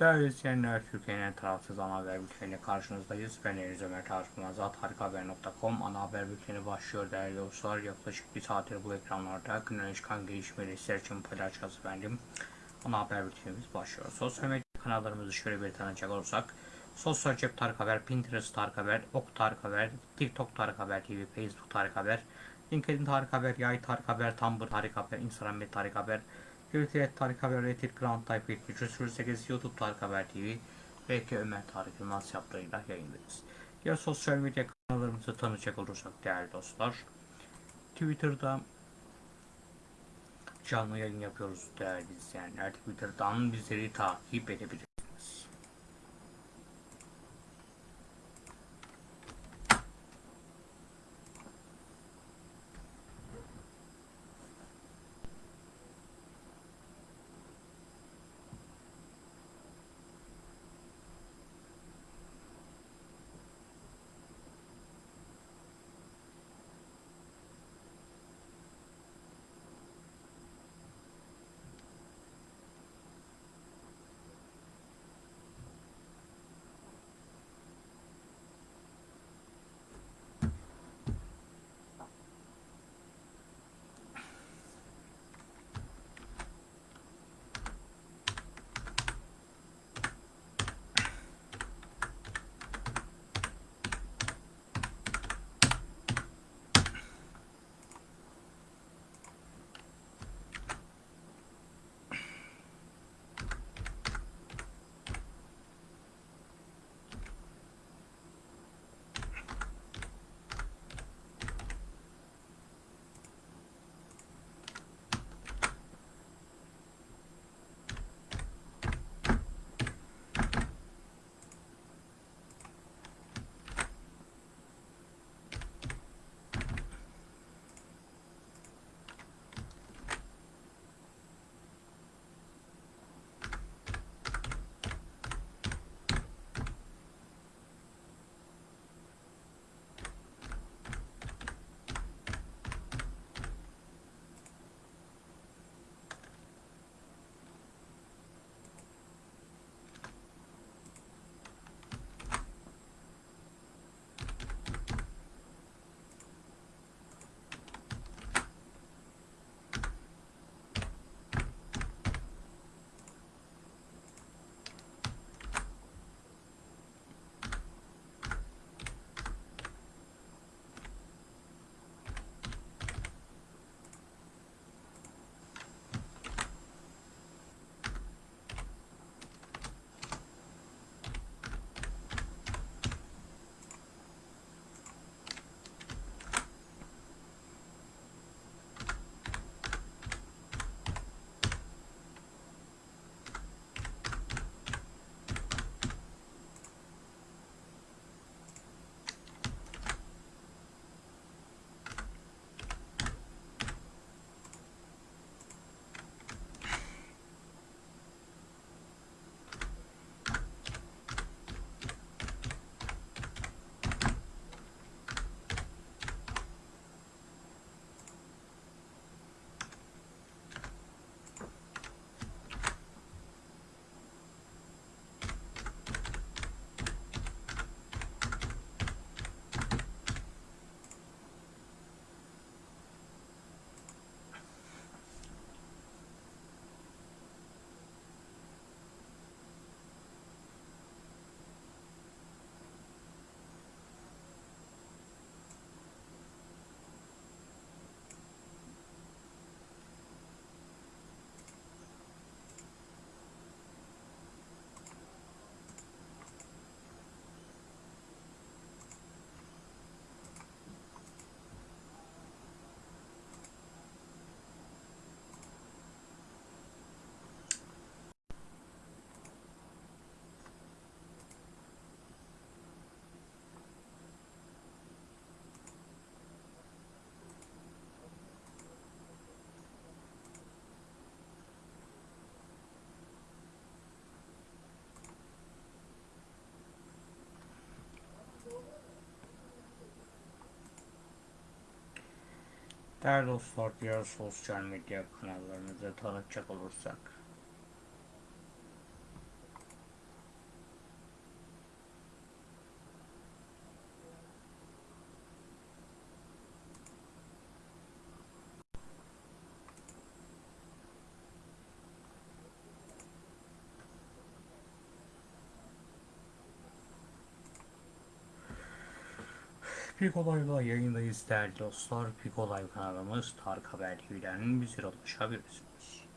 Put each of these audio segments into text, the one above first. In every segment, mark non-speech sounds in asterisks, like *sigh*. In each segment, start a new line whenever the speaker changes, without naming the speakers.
Değerli izleyenler, Türkiye'nin tarafsız ana haber bülteniyle karşınızdayız. Ben Deniz Ömer Tarık harikahaber.com ana haber bülteni başlıyor değerli dostlar. Yaklaşık bir saattir bu ekranlarda günden çıkan gelişmeleri sizler için paylaşacağız efendim. Ana haber bültenimiz başlıyor. Sosyal medya kanallarımızı şöyle bir tanıcak olursak. Sosyal Cep Tarık Haber, Pinterest Tarık Haber, Ok Tarık Haber, TikTok Tarık Haber TV, Facebook Tarık Haber, LinkedIn Tarık Haber, Yay Tarık Haber, Tumblr Tarık Haber, Instagram ve Tarık Haber, Twitter Tarık Haber, Reddit Grand Type 7308, YouTube Tarık Haber TV ve Ömer Tarık Yılmaz yaptığıyla yayındayız. Diğer sosyal medya kanallarımızı tanıyacak olursak değerli dostlar. Twitter'da canlı yayın yapıyoruz değerli izleyenler. Twitter'dan bizleri takip edebilirsiniz. Değerli dostlar, diğer sosyal medya kanallarımızı tanıtacak olursak. Pik Olay'la yayındayız değerli dostlar. Pik Olay kanalımız Tarık Haber TV'den bizlere ulaşabilirsiniz.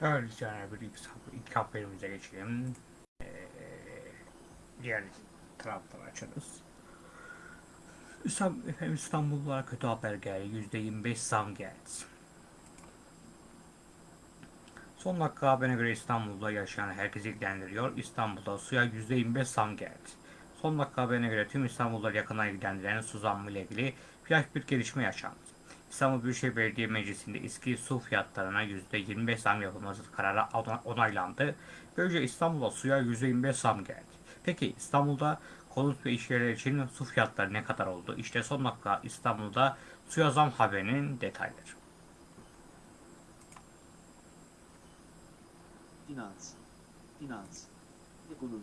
Değerli izleyenler bir ilk, haberimize geçelim. Ee, diğer taraftan açarız. Efendim İstanbullulara kötü haber geldi. %25 zam geldi. Son dakika haberine göre İstanbul'da yaşayan herkesi ilgilendiriyor. İstanbul'da suya %25 zam geldi. Son dakika haberine göre tüm İstanbul'da yakından ilgilendiren su zammı ile ilgili flash bir gelişme yaşandı. İstanbul Büyükşehir Belediye Meclisi'nde eski su fiyatlarına %25 zam yapılması kararı onaylandı. Böylece İstanbul'da suya %25 zam geldi. Peki İstanbul'da konut ve işyerleri için su fiyatları ne kadar oldu? İşte son dakika İstanbul'da suya zam haberinin detayları.
Finans, finans, ekonomi.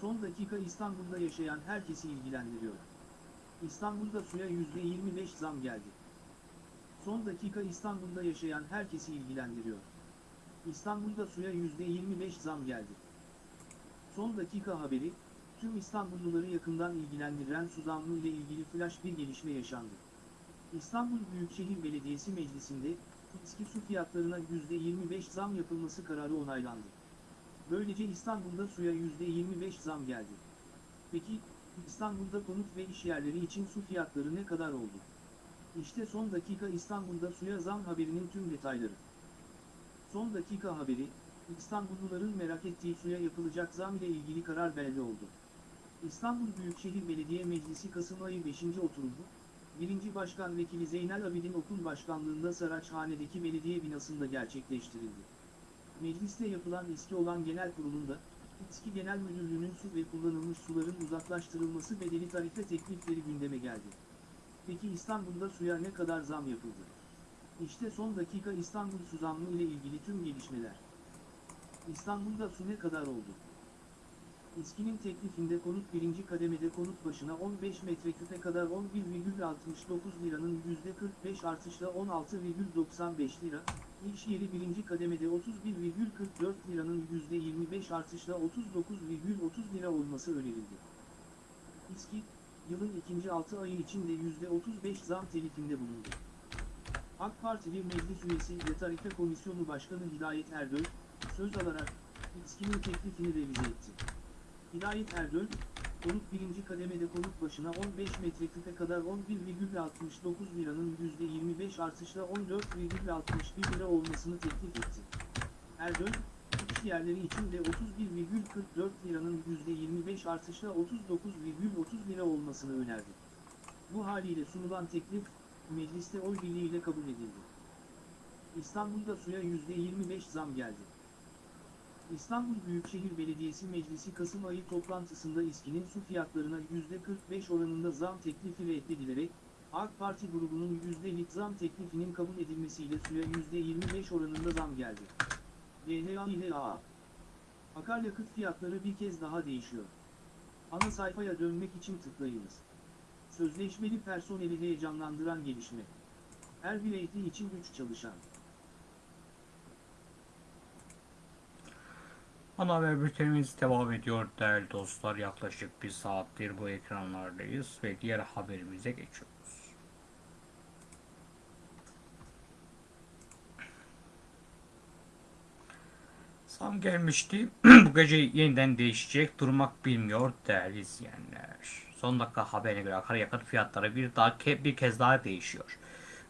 Son dakika İstanbul'da yaşayan herkesi ilgilendiriyor. İstanbul'da suya %25 zam geldi. Son dakika İstanbul'da yaşayan herkesi ilgilendiriyor. İstanbul'da suya %25 zam geldi. Son dakika haberi, tüm İstanbulluları yakından ilgilendiren su zammı ile ilgili flash bir gelişme yaşandı. İstanbul Büyükşehir Belediyesi Meclisi'nde, eski su fiyatlarına %25 zam yapılması kararı onaylandı. Böylece İstanbul'da suya %25 zam geldi. Peki, İstanbul'da konut ve iş yerleri için su fiyatları ne kadar oldu? İşte son dakika İstanbul'da suya zam haberinin tüm detayları. Son dakika haberi, İstanbulluların merak ettiği suya yapılacak zam ile ilgili karar belli oldu. İstanbul Büyükşehir Belediye Meclisi Kasım ayı 5. oturumu, 1. Başkan Vekili Zeynel Abidin Okul Başkanlığında Saraçhane'deki belediye binasında gerçekleştirildi. Mecliste yapılan eski olan genel kurulunda, İSKİ Genel Müdürlüğü'nün su ve kullanılmış suların uzaklaştırılması bedeli tarife teklifleri gündeme geldi. Peki İstanbul'da suya ne kadar zam yapıldı? İşte son dakika İstanbul su zammı ile ilgili tüm gelişmeler. İstanbul'da su ne kadar oldu? İSKİ'nin teklifinde konut birinci kademede konut başına 15 metreküpe kadar 11,69 liranın %45 artışla 16,95 lira, iş yeri birinci kademede 31,44 liranın %25 artışla 39,30 lira olması önerildi. İSKİ, yılın ikinci 6 ayı içinde %35 zam teklifinde bulundu. AK Partili Meclis Üyesi ve Tarife Komisyonu Başkanı Hidayet Erdöl, söz alarak, İSKİ'nin teklifini revize etti. Hidayet Erdöl, konut birinci kademede konut başına 15 metreküpe kadar 11,69 liranın %25 artışla 14,61 lira olmasını teklif etti. Erdöl, iş yerleri için de 31,44 liranın %25 artışla 39,30 lira olmasını önerdi. Bu haliyle sunulan teklif, mecliste oy birliğiyle kabul edildi. İstanbul'da suya %25 zam geldi. İstanbul Büyükşehir Belediyesi Meclisi Kasım ayı toplantısında İSKİ'nin su fiyatlarına %45 oranında zam teklifi reddedilerek, AK Parti grubunun %lik zam teklifinin kabul edilmesiyle suya %25 oranında zam geldi. AA Akaryakıt fiyatları bir kez daha değişiyor. Ana sayfaya dönmek için tıklayınız. Sözleşmeli personeli heyecanlandıran gelişme. Her bir eğitim için 3 çalışan.
Ana haber bültenimiz devam ediyor değerli dostlar. Yaklaşık bir saattir bu ekranlardayız ve diğer haberimize geçiyoruz. Zam gelmişti. *clears throat* bu gece yeniden değişecek. Durmak bilmiyor değerli izleyenler. Son dakika haberine göre akaryakıt fiyatları bir daha bir kez daha değişiyor.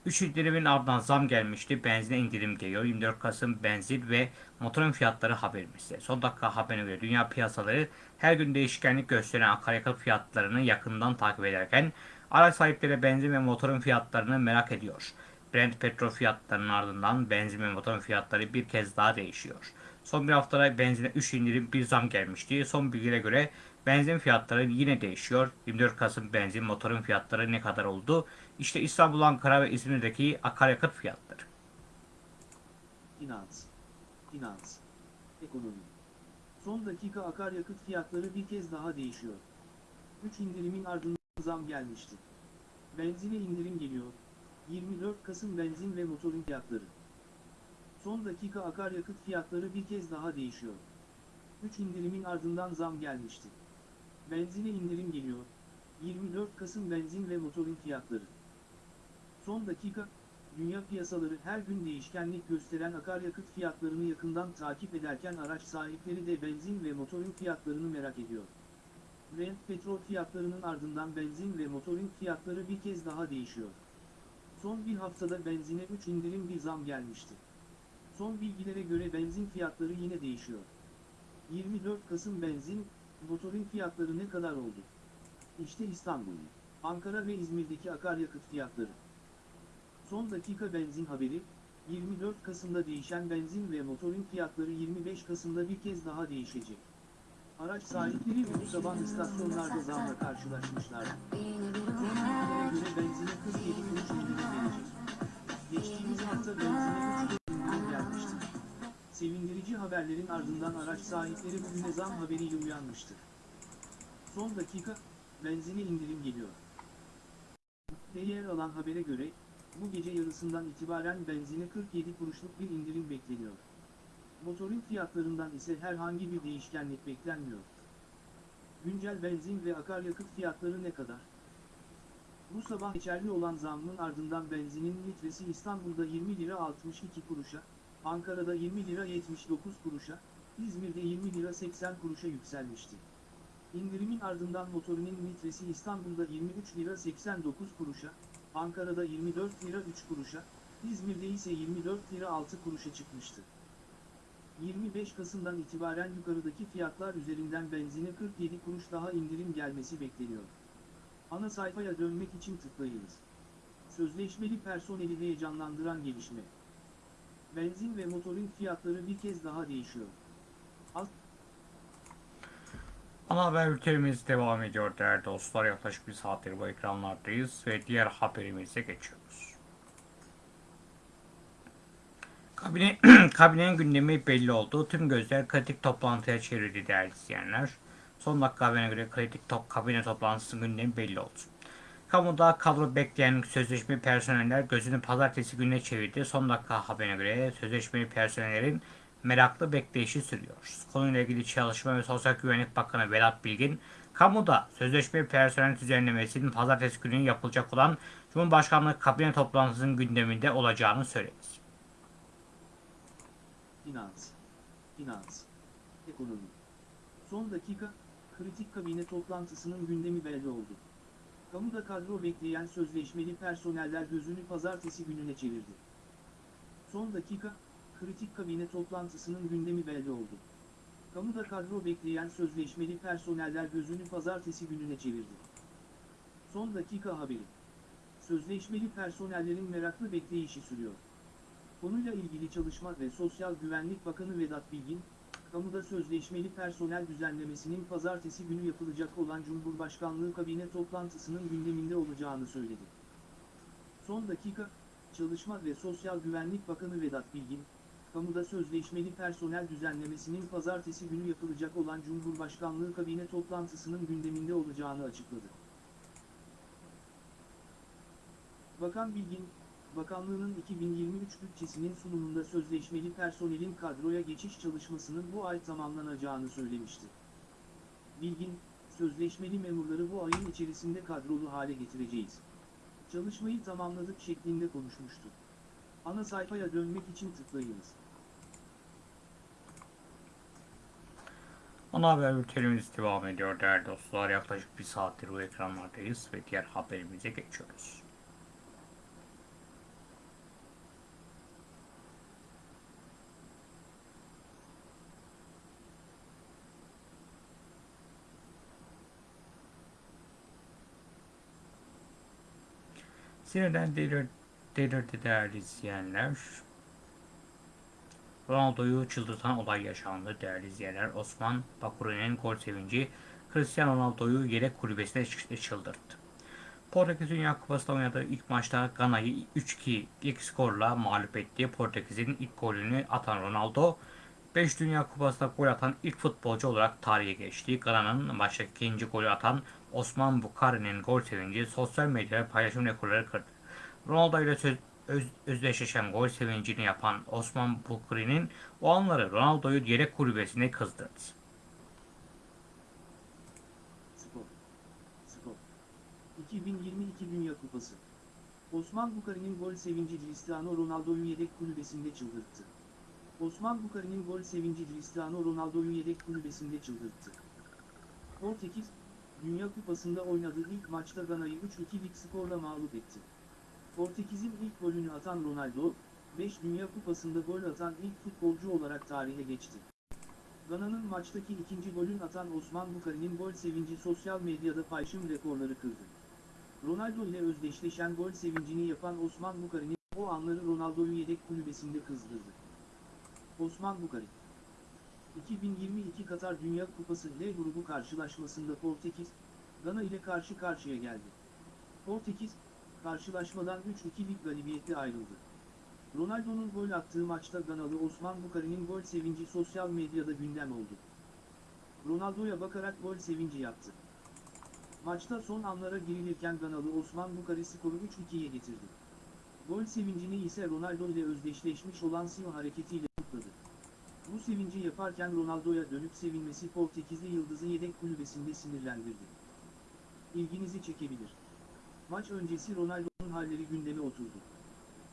3 indirimin ardından zam gelmişti. Benzine indirim geliyor. 24 Kasım benzin ve motorun fiyatları haberimizde. Son dakika haberine göre dünya piyasaları her gün değişkenlik gösteren akaryakıt fiyatlarını yakından takip ederken araç sahipleri benzin ve motorun fiyatlarını merak ediyor. Brent petrol fiyatlarının ardından benzin ve motorun fiyatları bir kez daha değişiyor. Son bir haftada benzine 3 indirim bir zam gelmişti. Son bilgilere göre benzin fiyatları yine değişiyor. 24 Kasım benzin motorun fiyatları ne kadar oldu? İşte İstanbul, Ankara ve İzmir'deki akaryakıt fiyatları.
Finans, finans, ekonomi. Son dakika akaryakıt fiyatları bir kez daha değişiyor. 3 indirimin ardından zam gelmişti. Benzine indirim geliyor. 24 Kasım benzin ve motorun fiyatları. Son dakika akaryakıt fiyatları bir kez daha değişiyor. 3 indirimin ardından zam gelmişti. Benzine indirim geliyor. 24 Kasım benzin ve motorun fiyatları. Son dakika, dünya piyasaları her gün değişkenlik gösteren akaryakıt fiyatlarını yakından takip ederken araç sahipleri de benzin ve motorun fiyatlarını merak ediyor. Brent petrol fiyatlarının ardından benzin ve motorun fiyatları bir kez daha değişiyor. Son bir haftada benzine 3 indirim bir zam gelmişti. Son bilgilere göre benzin fiyatları yine değişiyor. 24 Kasım benzin, motorun fiyatları ne kadar oldu? İşte İstanbul, Ankara ve İzmir'deki akaryakıt fiyatları. Son dakika benzin haberi, 24 Kasım'da değişen benzin ve motorun fiyatları 25 Kasım'da bir kez daha değişecek. Araç sahipleri bu sabah istasyonlarda zamla göre benzine 47 kuruş indirim gelecek. Geçtiğimiz hafta benzine 3 indirim gelmişti. Sevindirici haberlerin ardından araç sahipleri bugüne zam haberiyle uyanmıştı. Son dakika, benzine indirim geliyor. Yer alan habere göre, bu gece yarısından itibaren benzine 47 kuruşluk bir indirim bekleniyor. Motorun fiyatlarından ise herhangi bir değişkenlik beklenmiyor. Güncel benzin ve akaryakıt fiyatları ne kadar? Bu sabah geçerli olan zammın ardından benzinin litresi İstanbul'da 20 lira 62 kuruşa, Ankara'da 20 lira 79 kuruşa, İzmir'de 20 lira 80 kuruşa yükselmişti. İndirimin ardından motorinin litresi İstanbul'da 23 lira 89 kuruşa, Ankara'da 24 lira 3 kuruşa, İzmir'de ise 24 lira 6 kuruşa çıkmıştı. 25 Kasım'dan itibaren yukarıdaki fiyatlar üzerinden benzine 47 kuruş daha indirim gelmesi bekleniyor. Ana sayfaya dönmek için tıklayınız. Sözleşmeli personeli heyecanlandıran gelişme. Benzin ve motorun fiyatları bir kez daha değişiyor. Az
Ana haber bültenimiz devam ediyor değerli dostlar. Yaklaşık bir saattir bu ekranlardayız ve diğer haberimize geçiyoruz. Kabine, *clears throat* kabinenin gündemi belli oldu. Tüm gözler kritik toplantıya çevrildi değerli izleyenler. Son dakika haberine göre kritik top, kabine toplantısının gündemi belli oldu. Kamuda kadro bekleyen sözleşmeli personeller gözünü pazartesi gününe çevirdi. Son dakika haberine göre sözleşmeli personellerin meraklı bekleyişi sürüyor. Konuyla ilgili Çalışma ve Sosyal Güvenlik Bakanı Vedat Bilgin, kamuda sözleşmeli personel düzenlemesinin pazartesi günü yapılacak olan Cumhurbaşkanlığı kabine toplantısının gündeminde olacağını söyledi.
Finans, finans, ekonomi. Son dakika, kritik kabine toplantısının gündemi belli oldu. Kamuda kadro bekleyen sözleşmeli personeller gözünü pazartesi gününe çevirdi. Son dakika, kritik kabine toplantısının gündemi belli oldu. Kamuda kadro bekleyen sözleşmeli personeller gözünü pazartesi gününe çevirdi. Son dakika haberi. Sözleşmeli personellerin meraklı bekleyişi sürüyor. Konuyla ilgili Çalışma ve Sosyal Güvenlik Bakanı Vedat Bilgin, kamuda sözleşmeli personel düzenlemesinin pazartesi günü yapılacak olan Cumhurbaşkanlığı kabine toplantısının gündeminde olacağını söyledi. Son dakika, Çalışma ve Sosyal Güvenlik Bakanı Vedat Bilgin, kamuda sözleşmeli personel düzenlemesinin pazartesi günü yapılacak olan Cumhurbaşkanlığı kabine toplantısının gündeminde olacağını açıkladı. Bakan Bilgin, Bakanlığının 2023 bütçesinin sunumunda sözleşmeli personelin kadroya geçiş çalışmasının bu ay tamamlanacağını söylemişti. Bilgin, sözleşmeli memurları bu ayın içerisinde kadrolu hale getireceğiz. Çalışmayı tamamladık şeklinde konuşmuştu. Ana sayfaya dönmek için tıklayınız.
Ana haber bültenimiz devam ediyor değerli dostlar. Yaklaşık bir saattir bu ekranlardayız ve diğer haberimize geçiyoruz. Sinirden delir, delirdi değerli izleyenler. Ronaldo'yu çıldırtan olay yaşandı değerli izleyenler. Osman Bakuru'nun gol sevinci Cristiano Ronaldo'yu yedek kulübesine çı- çıldırttı. Portekiz Dünya Kupası'nda oynadığı ilk maçta Gana'yı 3-2 ilk skorla mağlup etti. Portekiz'in ilk golünü atan Ronaldo, 5 Dünya Kupası'nda gol atan ilk futbolcu olarak tarihe geçti. Gana'nın maçtaki ikinci golü atan Osman Bukari'nin gol sevinci sosyal medyada paylaşım rekorları kırdı. Ronaldo ile söz, öz, özdeşleşen gol sevincini yapan Osman Bukri'nin o anları Ronaldo'yu yedek kulübesine kızdırdı.
Spor. Spor. 2022 Dünya Kupası. Osman Bukari'nin gol sevinci Cristiano Ronaldo'yu yedek kulübesinde çıldırttı. Osman Bukari'nin gol sevinci Cristiano Ronaldo'yu yedek kulübesinde çıldırttı. Portekiz, Dünya Kupası'nda oynadığı ilk maçta Gana'yı 3-2'lik skorla mağlup etti. Portekiz'in ilk golünü atan Ronaldo, 5 Dünya Kupası'nda gol atan ilk futbolcu olarak tarihe geçti. Gana'nın maçtaki ikinci golün atan Osman Bukari'nin gol sevinci sosyal medyada paylaşım rekorları kırdı. Ronaldo ile özdeşleşen gol sevincini yapan Osman Bukari'nin o anları Ronaldo'yu yedek kulübesinde kızdırdı. Osman Bukari 2022 Katar Dünya Kupası L grubu karşılaşmasında Portekiz, Gana ile karşı karşıya geldi. Portekiz, karşılaşmadan 3-2'lik galibiyetle ayrıldı. Ronaldo'nun gol attığı maçta Ganalı Osman Bukari'nin gol sevinci sosyal medyada gündem oldu. Ronaldo'ya bakarak gol sevinci yaptı. Maçta son anlara girilirken Ganalı Osman Bukari skoru 3-2'ye getirdi. Gol sevincini ise Ronaldo ile özdeşleşmiş olan Sio hareketiyle kutladı. Bu sevinci yaparken Ronaldo'ya dönüp sevinmesi Portekizli yıldızı yedek kulübesinde sinirlendirdi. İlginizi çekebilir. Maç öncesi Ronaldo'nun halleri gündeme oturdu.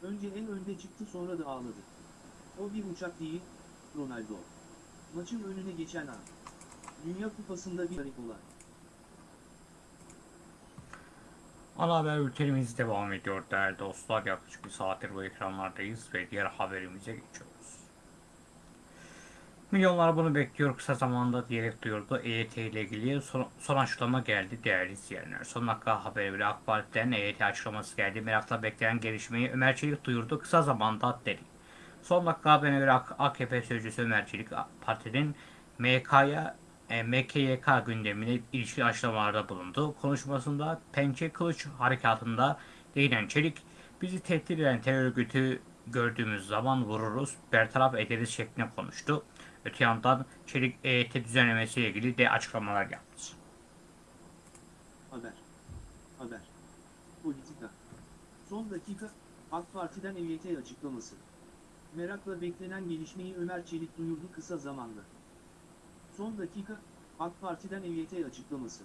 Önce en önde çıktı sonra da ağladı. O bir uçak değil, Ronaldo. Maçın önüne geçen an. Dünya Kupası'nda bir garip olay.
Ana haber bültenimiz devam ediyor değerli dostlar. Yaklaşık bir saattir bu ekranlardayız ve diğer haberimize geçiyoruz. Milyonlar bunu bekliyor kısa zamanda diyerek duyurdu. EYT ile ilgili son, son açıklama geldi değerli izleyenler. Son dakika haberi göre AK Parti'den EYT açıklaması geldi. Merakla beklenen gelişmeyi Ömer Çelik duyurdu kısa zamanda dedi. Son dakika haberine göre AK- AKP sözcüsü Ömer Çelik Parti'nin MK'ya e, MKYK gündemine ilişkin açıklamalarda bulundu. Konuşmasında Pençe Kılıç Harekatı'nda değinen Çelik, bizi tehdit eden terör örgütü gördüğümüz zaman vururuz, bertaraf ederiz şeklinde konuştu. Öte yandan Çelik EYT düzenlemesiyle ilgili de açıklamalar yaptı.
Haber. Haber. Politika. Son dakika, AK Parti'den EYT açıklaması. Merakla beklenen gelişmeyi Ömer Çelik duyurdu kısa zamanda. Son dakika, AK Parti'den EYT açıklaması.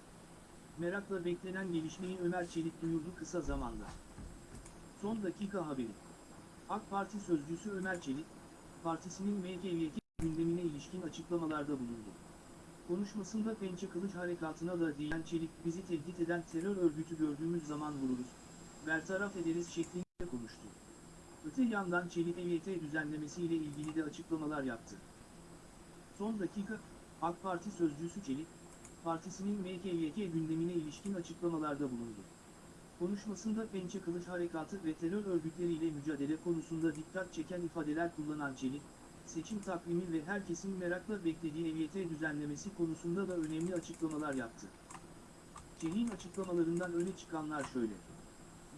Merakla beklenen gelişmeyi Ömer Çelik duyurdu kısa zamanda. Son dakika haberi. AK Parti sözcüsü Ömer Çelik, partisinin MKYK gündemine ilişkin açıklamalarda bulundu. Konuşmasında Pençe Kılıç Harekatı'na da değinen Çelik, bizi tehdit eden terör örgütü gördüğümüz zaman vururuz, bertaraf ederiz şeklinde konuştu. Öte yandan Çelik EYT düzenlemesi ile ilgili de açıklamalar yaptı. Son dakika, AK Parti sözcüsü Çelik, partisinin MKYK gündemine ilişkin açıklamalarda bulundu. Konuşmasında Pençe Kılıç Harekatı ve terör örgütleriyle mücadele konusunda dikkat çeken ifadeler kullanan Çelik, seçim takvimi ve herkesin merakla beklediği EYT düzenlemesi konusunda da önemli açıklamalar yaptı. Çelik'in açıklamalarından öne çıkanlar şöyle.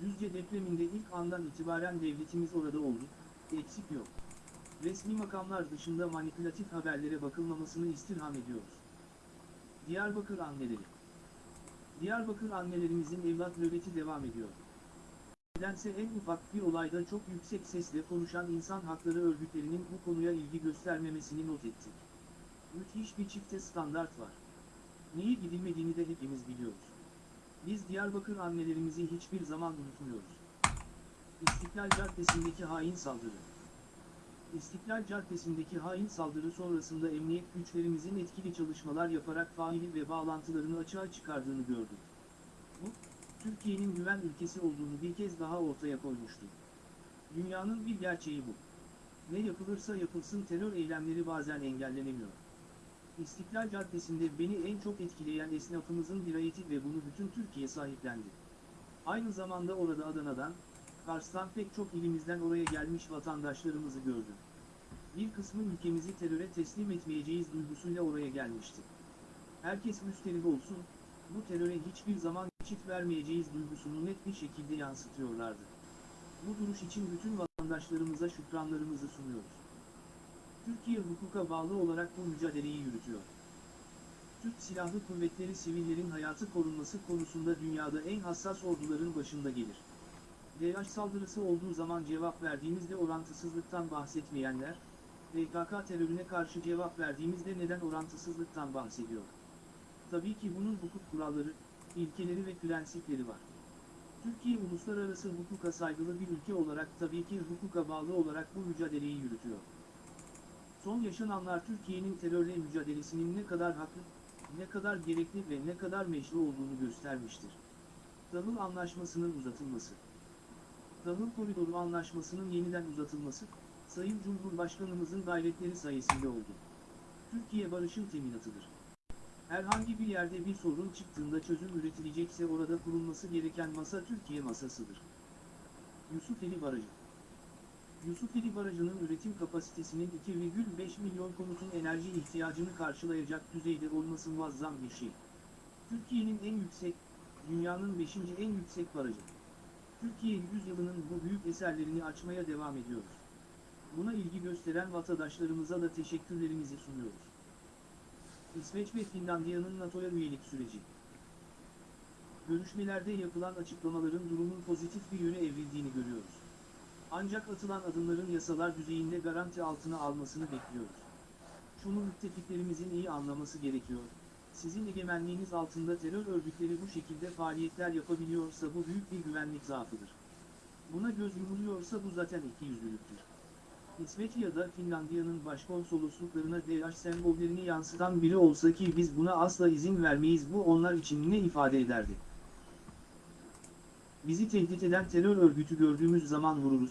Düzce depreminde ilk andan itibaren devletimiz orada oldu, eksik yok. Resmi makamlar dışında manipülatif haberlere bakılmamasını istirham ediyoruz. Diyarbakır anneleri Diyarbakır annelerimizin evlat nöbeti devam ediyor. Nedense en ufak bir olayda çok yüksek sesle konuşan insan hakları örgütlerinin bu konuya ilgi göstermemesini not ettik. Müthiş bir çifte standart var. Neyi gidilmediğini de hepimiz biliyoruz. Biz Diyarbakır annelerimizi hiçbir zaman unutmuyoruz. İstiklal Caddesi'ndeki hain saldırı. İstiklal Caddesi'ndeki hain saldırı sonrasında emniyet güçlerimizin etkili çalışmalar yaparak faili ve bağlantılarını açığa çıkardığını gördük. Bu, Türkiye'nin güven ülkesi olduğunu bir kez daha ortaya koymuştu. Dünyanın bir gerçeği bu. Ne yapılırsa yapılsın terör eylemleri bazen engellenemiyor. İstiklal Caddesi'nde beni en çok etkileyen esnafımızın dirayeti ve bunu bütün Türkiye sahiplendi. Aynı zamanda orada Adana'dan, Kars'tan pek çok ilimizden oraya gelmiş vatandaşlarımızı gördüm. Bir kısmı ülkemizi teröre teslim etmeyeceğiz duygusuyla oraya gelmişti. Herkes müsterih olsun, bu teröre hiçbir zaman geçit vermeyeceğiz duygusunu net bir şekilde yansıtıyorlardı. Bu duruş için bütün vatandaşlarımıza şükranlarımızı sunuyoruz. Türkiye hukuka bağlı olarak bu mücadeleyi yürütüyor. Türk Silahlı Kuvvetleri sivillerin hayatı korunması konusunda dünyada en hassas orduların başında gelir. DH saldırısı olduğu zaman cevap verdiğimizde orantısızlıktan bahsetmeyenler, PKK terörüne karşı cevap verdiğimizde neden orantısızlıktan bahsediyor? Tabii ki bunun hukuk kuralları, ilkeleri ve prensipleri var. Türkiye uluslararası hukuka saygılı bir ülke olarak tabii ki hukuka bağlı olarak bu mücadeleyi yürütüyor. Son yaşananlar Türkiye'nin terörle mücadelesinin ne kadar haklı, ne kadar gerekli ve ne kadar meşru olduğunu göstermiştir. Tahıl Anlaşması'nın uzatılması Tahıl Koridoru Anlaşması'nın yeniden uzatılması, Sayın Cumhurbaşkanımızın gayretleri sayesinde oldu. Türkiye barışın teminatıdır. Herhangi bir yerde bir sorun çıktığında çözüm üretilecekse orada kurulması gereken masa Türkiye masasıdır. Yusufeli Barajı Yusufeli Barajı'nın üretim kapasitesinin 2,5 milyon konutun enerji ihtiyacını karşılayacak düzeyde olması muazzam bir şey. Türkiye'nin en yüksek, dünyanın 5. en yüksek barajı. Türkiye yüzyılının bu büyük eserlerini açmaya devam ediyoruz. Buna ilgi gösteren vatandaşlarımıza da teşekkürlerimizi sunuyoruz. İsveç ve Finlandiya'nın NATO'ya üyelik süreci. Görüşmelerde yapılan açıklamaların durumun pozitif bir yöne evrildiğini görüyoruz. Ancak atılan adımların yasalar düzeyinde garanti altına almasını bekliyoruz. Şunu müttefiklerimizin iyi anlaması gerekiyor. Sizin egemenliğiniz altında terör örgütleri bu şekilde faaliyetler yapabiliyorsa bu büyük bir güvenlik zaafıdır. Buna göz yumuluyorsa bu zaten ikiyüzlülüktür. İsveç da Finlandiya'nın başkonsolosluklarına DH sembollerini yansıtan biri olsa ki biz buna asla izin vermeyiz bu onlar için ne ifade ederdi? Bizi tehdit eden terör örgütü gördüğümüz zaman vururuz,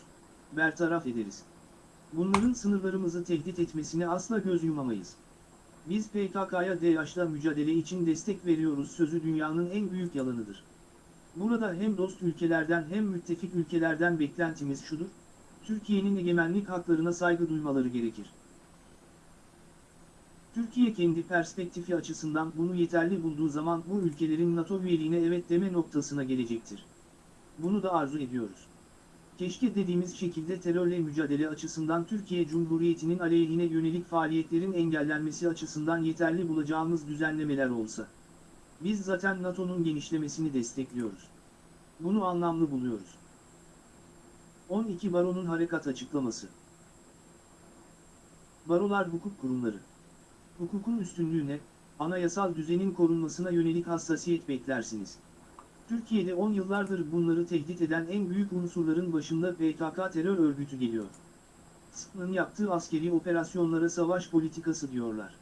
bertaraf ederiz. Bunların sınırlarımızı tehdit etmesine asla göz yumamayız. Biz PKK'ya DH'la mücadele için destek veriyoruz sözü dünyanın en büyük yalanıdır. Burada hem dost ülkelerden hem müttefik ülkelerden beklentimiz şudur, Türkiye'nin egemenlik haklarına saygı duymaları gerekir. Türkiye kendi perspektifi açısından bunu yeterli bulduğu zaman bu ülkelerin NATO üyeliğine evet deme noktasına gelecektir. Bunu da arzu ediyoruz. Keşke dediğimiz şekilde terörle mücadele açısından Türkiye Cumhuriyeti'nin aleyhine yönelik faaliyetlerin engellenmesi açısından yeterli bulacağımız düzenlemeler olsa. Biz zaten NATO'nun genişlemesini destekliyoruz. Bunu anlamlı buluyoruz. 12 Baronun harekat açıklaması Barolar hukuk kurumları. Hukukun üstünlüğüne, anayasal düzenin korunmasına yönelik hassasiyet beklersiniz. Türkiye'de 10 yıllardır bunları tehdit eden en büyük unsurların başında PKK terör örgütü geliyor. SİP'nin yaptığı askeri operasyonlara savaş politikası diyorlar.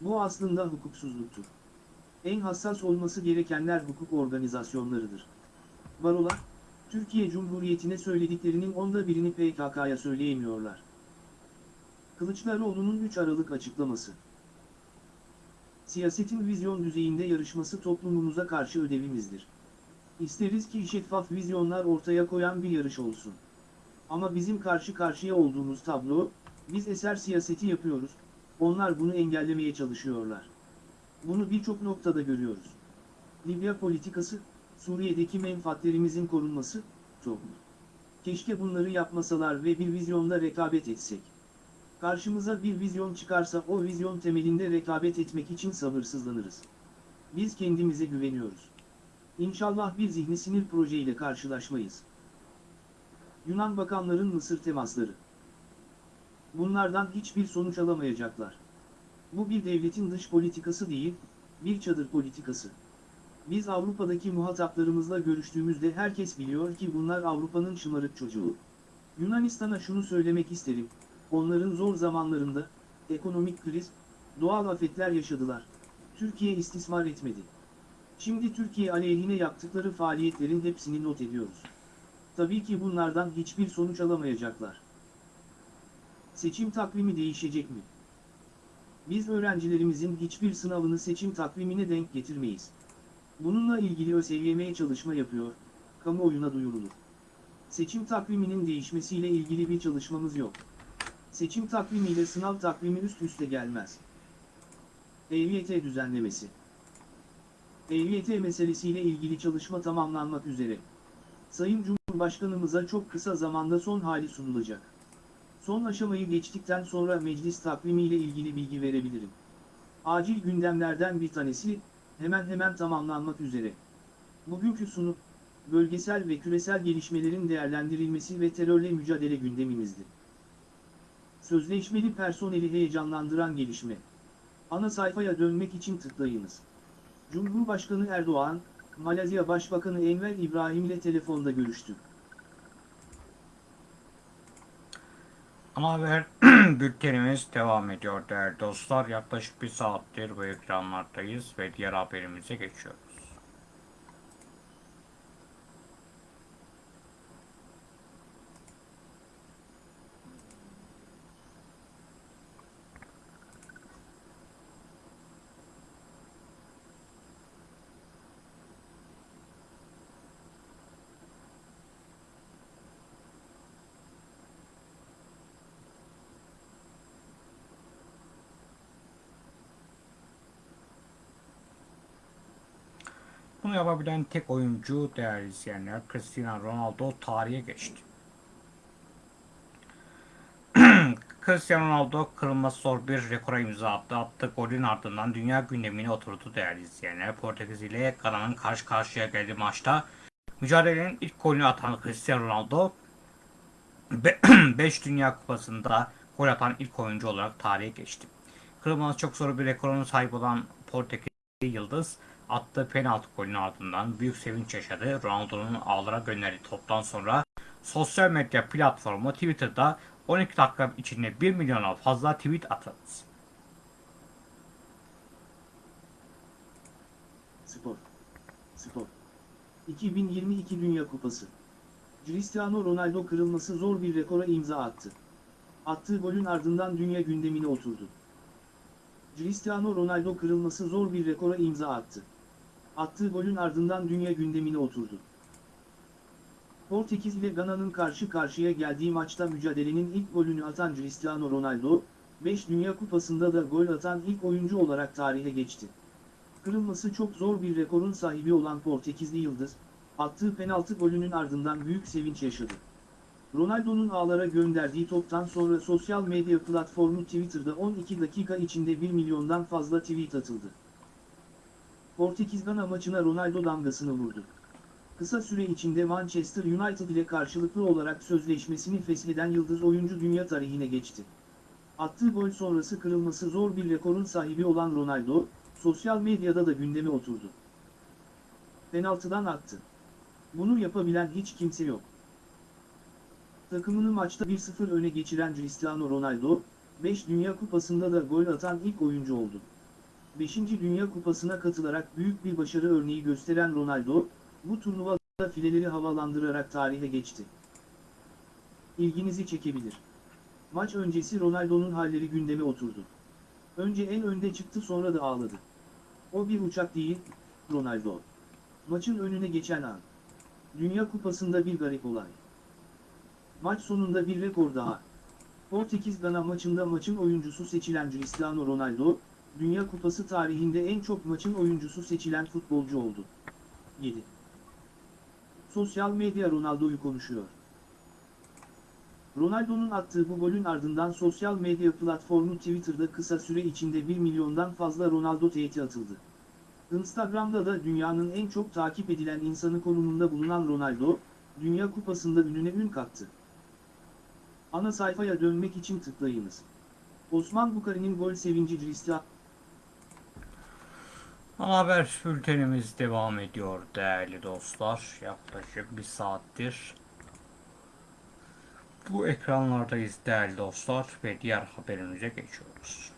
Bu aslında hukuksuzluktur. En hassas olması gerekenler hukuk organizasyonlarıdır. Barolar, Türkiye Cumhuriyeti'ne söylediklerinin onda birini PKK'ya söyleyemiyorlar. Kılıçdaroğlu'nun 3 Aralık açıklaması. Siyasetin vizyon düzeyinde yarışması toplumumuza karşı ödevimizdir. İsteriz ki şeffaf vizyonlar ortaya koyan bir yarış olsun. Ama bizim karşı karşıya olduğumuz tablo, biz eser siyaseti yapıyoruz, onlar bunu engellemeye çalışıyorlar. Bunu birçok noktada görüyoruz. Libya politikası, Suriye'deki menfaatlerimizin korunması, toplum. Keşke bunları yapmasalar ve bir vizyonda rekabet etsek. Karşımıza bir vizyon çıkarsa o vizyon temelinde rekabet etmek için sabırsızlanırız. Biz kendimize güveniyoruz. İnşallah bir zihni sinir projeyle karşılaşmayız. Yunan bakanların Mısır temasları. Bunlardan hiçbir sonuç alamayacaklar. Bu bir devletin dış politikası değil, bir çadır politikası. Biz Avrupa'daki muhataplarımızla görüştüğümüzde herkes biliyor ki bunlar Avrupa'nın şımarık çocuğu. Yunanistan'a şunu söylemek isterim, onların zor zamanlarında, ekonomik kriz, doğal afetler yaşadılar. Türkiye istismar etmedi. Şimdi Türkiye aleyhine yaptıkları faaliyetlerin hepsini not ediyoruz. Tabii ki bunlardan hiçbir sonuç alamayacaklar. Seçim takvimi değişecek mi? Biz öğrencilerimizin hiçbir sınavını seçim takvimine denk getirmeyiz. Bununla ilgili ÖSYM çalışma yapıyor, kamuoyuna duyurulur. Seçim takviminin değişmesiyle ilgili bir çalışmamız yok. Seçim takvimiyle sınav takvimi üst üste gelmez. EYT düzenlemesi EYT meselesiyle ilgili çalışma tamamlanmak üzere. Sayın Cumhurbaşkanımıza çok kısa zamanda son hali sunulacak. Son aşamayı geçtikten sonra meclis takvimiyle ilgili bilgi verebilirim. Acil gündemlerden bir tanesi, hemen hemen tamamlanmak üzere. Bugünkü sunum, bölgesel ve küresel gelişmelerin değerlendirilmesi ve terörle mücadele gündemimizdi. Sözleşmeli personeli heyecanlandıran gelişme. Ana sayfaya dönmek için tıklayınız. Cumhurbaşkanı Erdoğan, Malezya Başbakanı Enver İbrahim ile telefonda görüştü.
Ana haber *clears throat* bültenimiz devam ediyor değerli dostlar. Yaklaşık bir saattir bu ekranlardayız ve diğer haberimize geçiyoruz. Bunu yapabilen tek oyuncu değerli izleyenler Cristiano Ronaldo tarihe geçti. *clears throat* Cristiano Ronaldo kırılması zor bir rekora imza attı. Attığı golün ardından dünya gündemine oturdu değerli izleyenler. Portekiz ile Gana'nın karşı karşıya geldiği maçta mücadelenin ilk golünü atan Cristiano Ronaldo 5 *clears throat* Dünya Kupası'nda gol atan ilk oyuncu olarak tarihe geçti. Kırılması çok zor bir rekorun sahip olan Portekiz Yıldız attığı penaltı golünün ardından büyük sevinç yaşadı. Ronaldo'nun ağlara gönderdiği toptan sonra sosyal medya platformu Twitter'da 12 dakika içinde 1 milyona fazla tweet atıldı.
Spor. Spor. 2022 Dünya Kupası. Cristiano Ronaldo kırılması zor bir rekora imza attı. Attığı golün ardından dünya gündemine oturdu. Cristiano Ronaldo kırılması zor bir rekora imza attı. Attığı golün ardından dünya gündemine oturdu. Portekiz ile Gana'nın karşı karşıya geldiği maçta mücadelenin ilk golünü atan Cristiano Ronaldo, 5 Dünya Kupası'nda da gol atan ilk oyuncu olarak tarihe geçti. Kırılması çok zor bir rekorun sahibi olan Portekizli Yıldız, attığı penaltı golünün ardından büyük sevinç yaşadı. Ronaldo'nun ağlara gönderdiği toptan sonra sosyal medya platformu Twitter'da 12 dakika içinde 1 milyondan fazla tweet atıldı. Portekiz-Gana maçına Ronaldo damgasını vurdu. Kısa süre içinde Manchester United ile karşılıklı olarak sözleşmesini fesheden yıldız oyuncu dünya tarihine geçti. Attığı gol sonrası kırılması zor bir rekorun sahibi olan Ronaldo, sosyal medyada da gündeme oturdu. Penaltıdan attı. Bunu yapabilen hiç kimse yok. Takımını maçta 1-0 öne geçiren Cristiano Ronaldo, 5 Dünya Kupası'nda da gol atan ilk oyuncu oldu. 5. Dünya Kupası'na katılarak büyük bir başarı örneği gösteren Ronaldo, bu turnuvada fileleri havalandırarak tarihe geçti. İlginizi çekebilir. Maç öncesi Ronaldo'nun halleri gündeme oturdu. Önce en önde çıktı sonra da ağladı. O bir uçak değil, Ronaldo. Maçın önüne geçen an. Dünya Kupası'nda bir garip olay. Maç sonunda bir rekor daha. Portekiz-Gana maçında maçın oyuncusu seçilen Cristiano Ronaldo, Dünya Kupası tarihinde en çok maçın oyuncusu seçilen futbolcu oldu. 7. Sosyal medya Ronaldo'yu konuşuyor. Ronaldo'nun attığı bu golün ardından sosyal medya platformu Twitter'da kısa süre içinde 1 milyondan fazla Ronaldo tweet'i atıldı. Instagram'da da dünyanın en çok takip edilen insanı konumunda bulunan Ronaldo, Dünya Kupası'nda ününe ün kattı. Ana sayfaya dönmek için tıklayınız. Osman Bukari'nin gol sevinci Cristiano
Ana haber bültenimiz devam ediyor değerli dostlar. Yaklaşık bir saattir bu ekranlardayız değerli dostlar ve diğer haberimize geçiyoruz.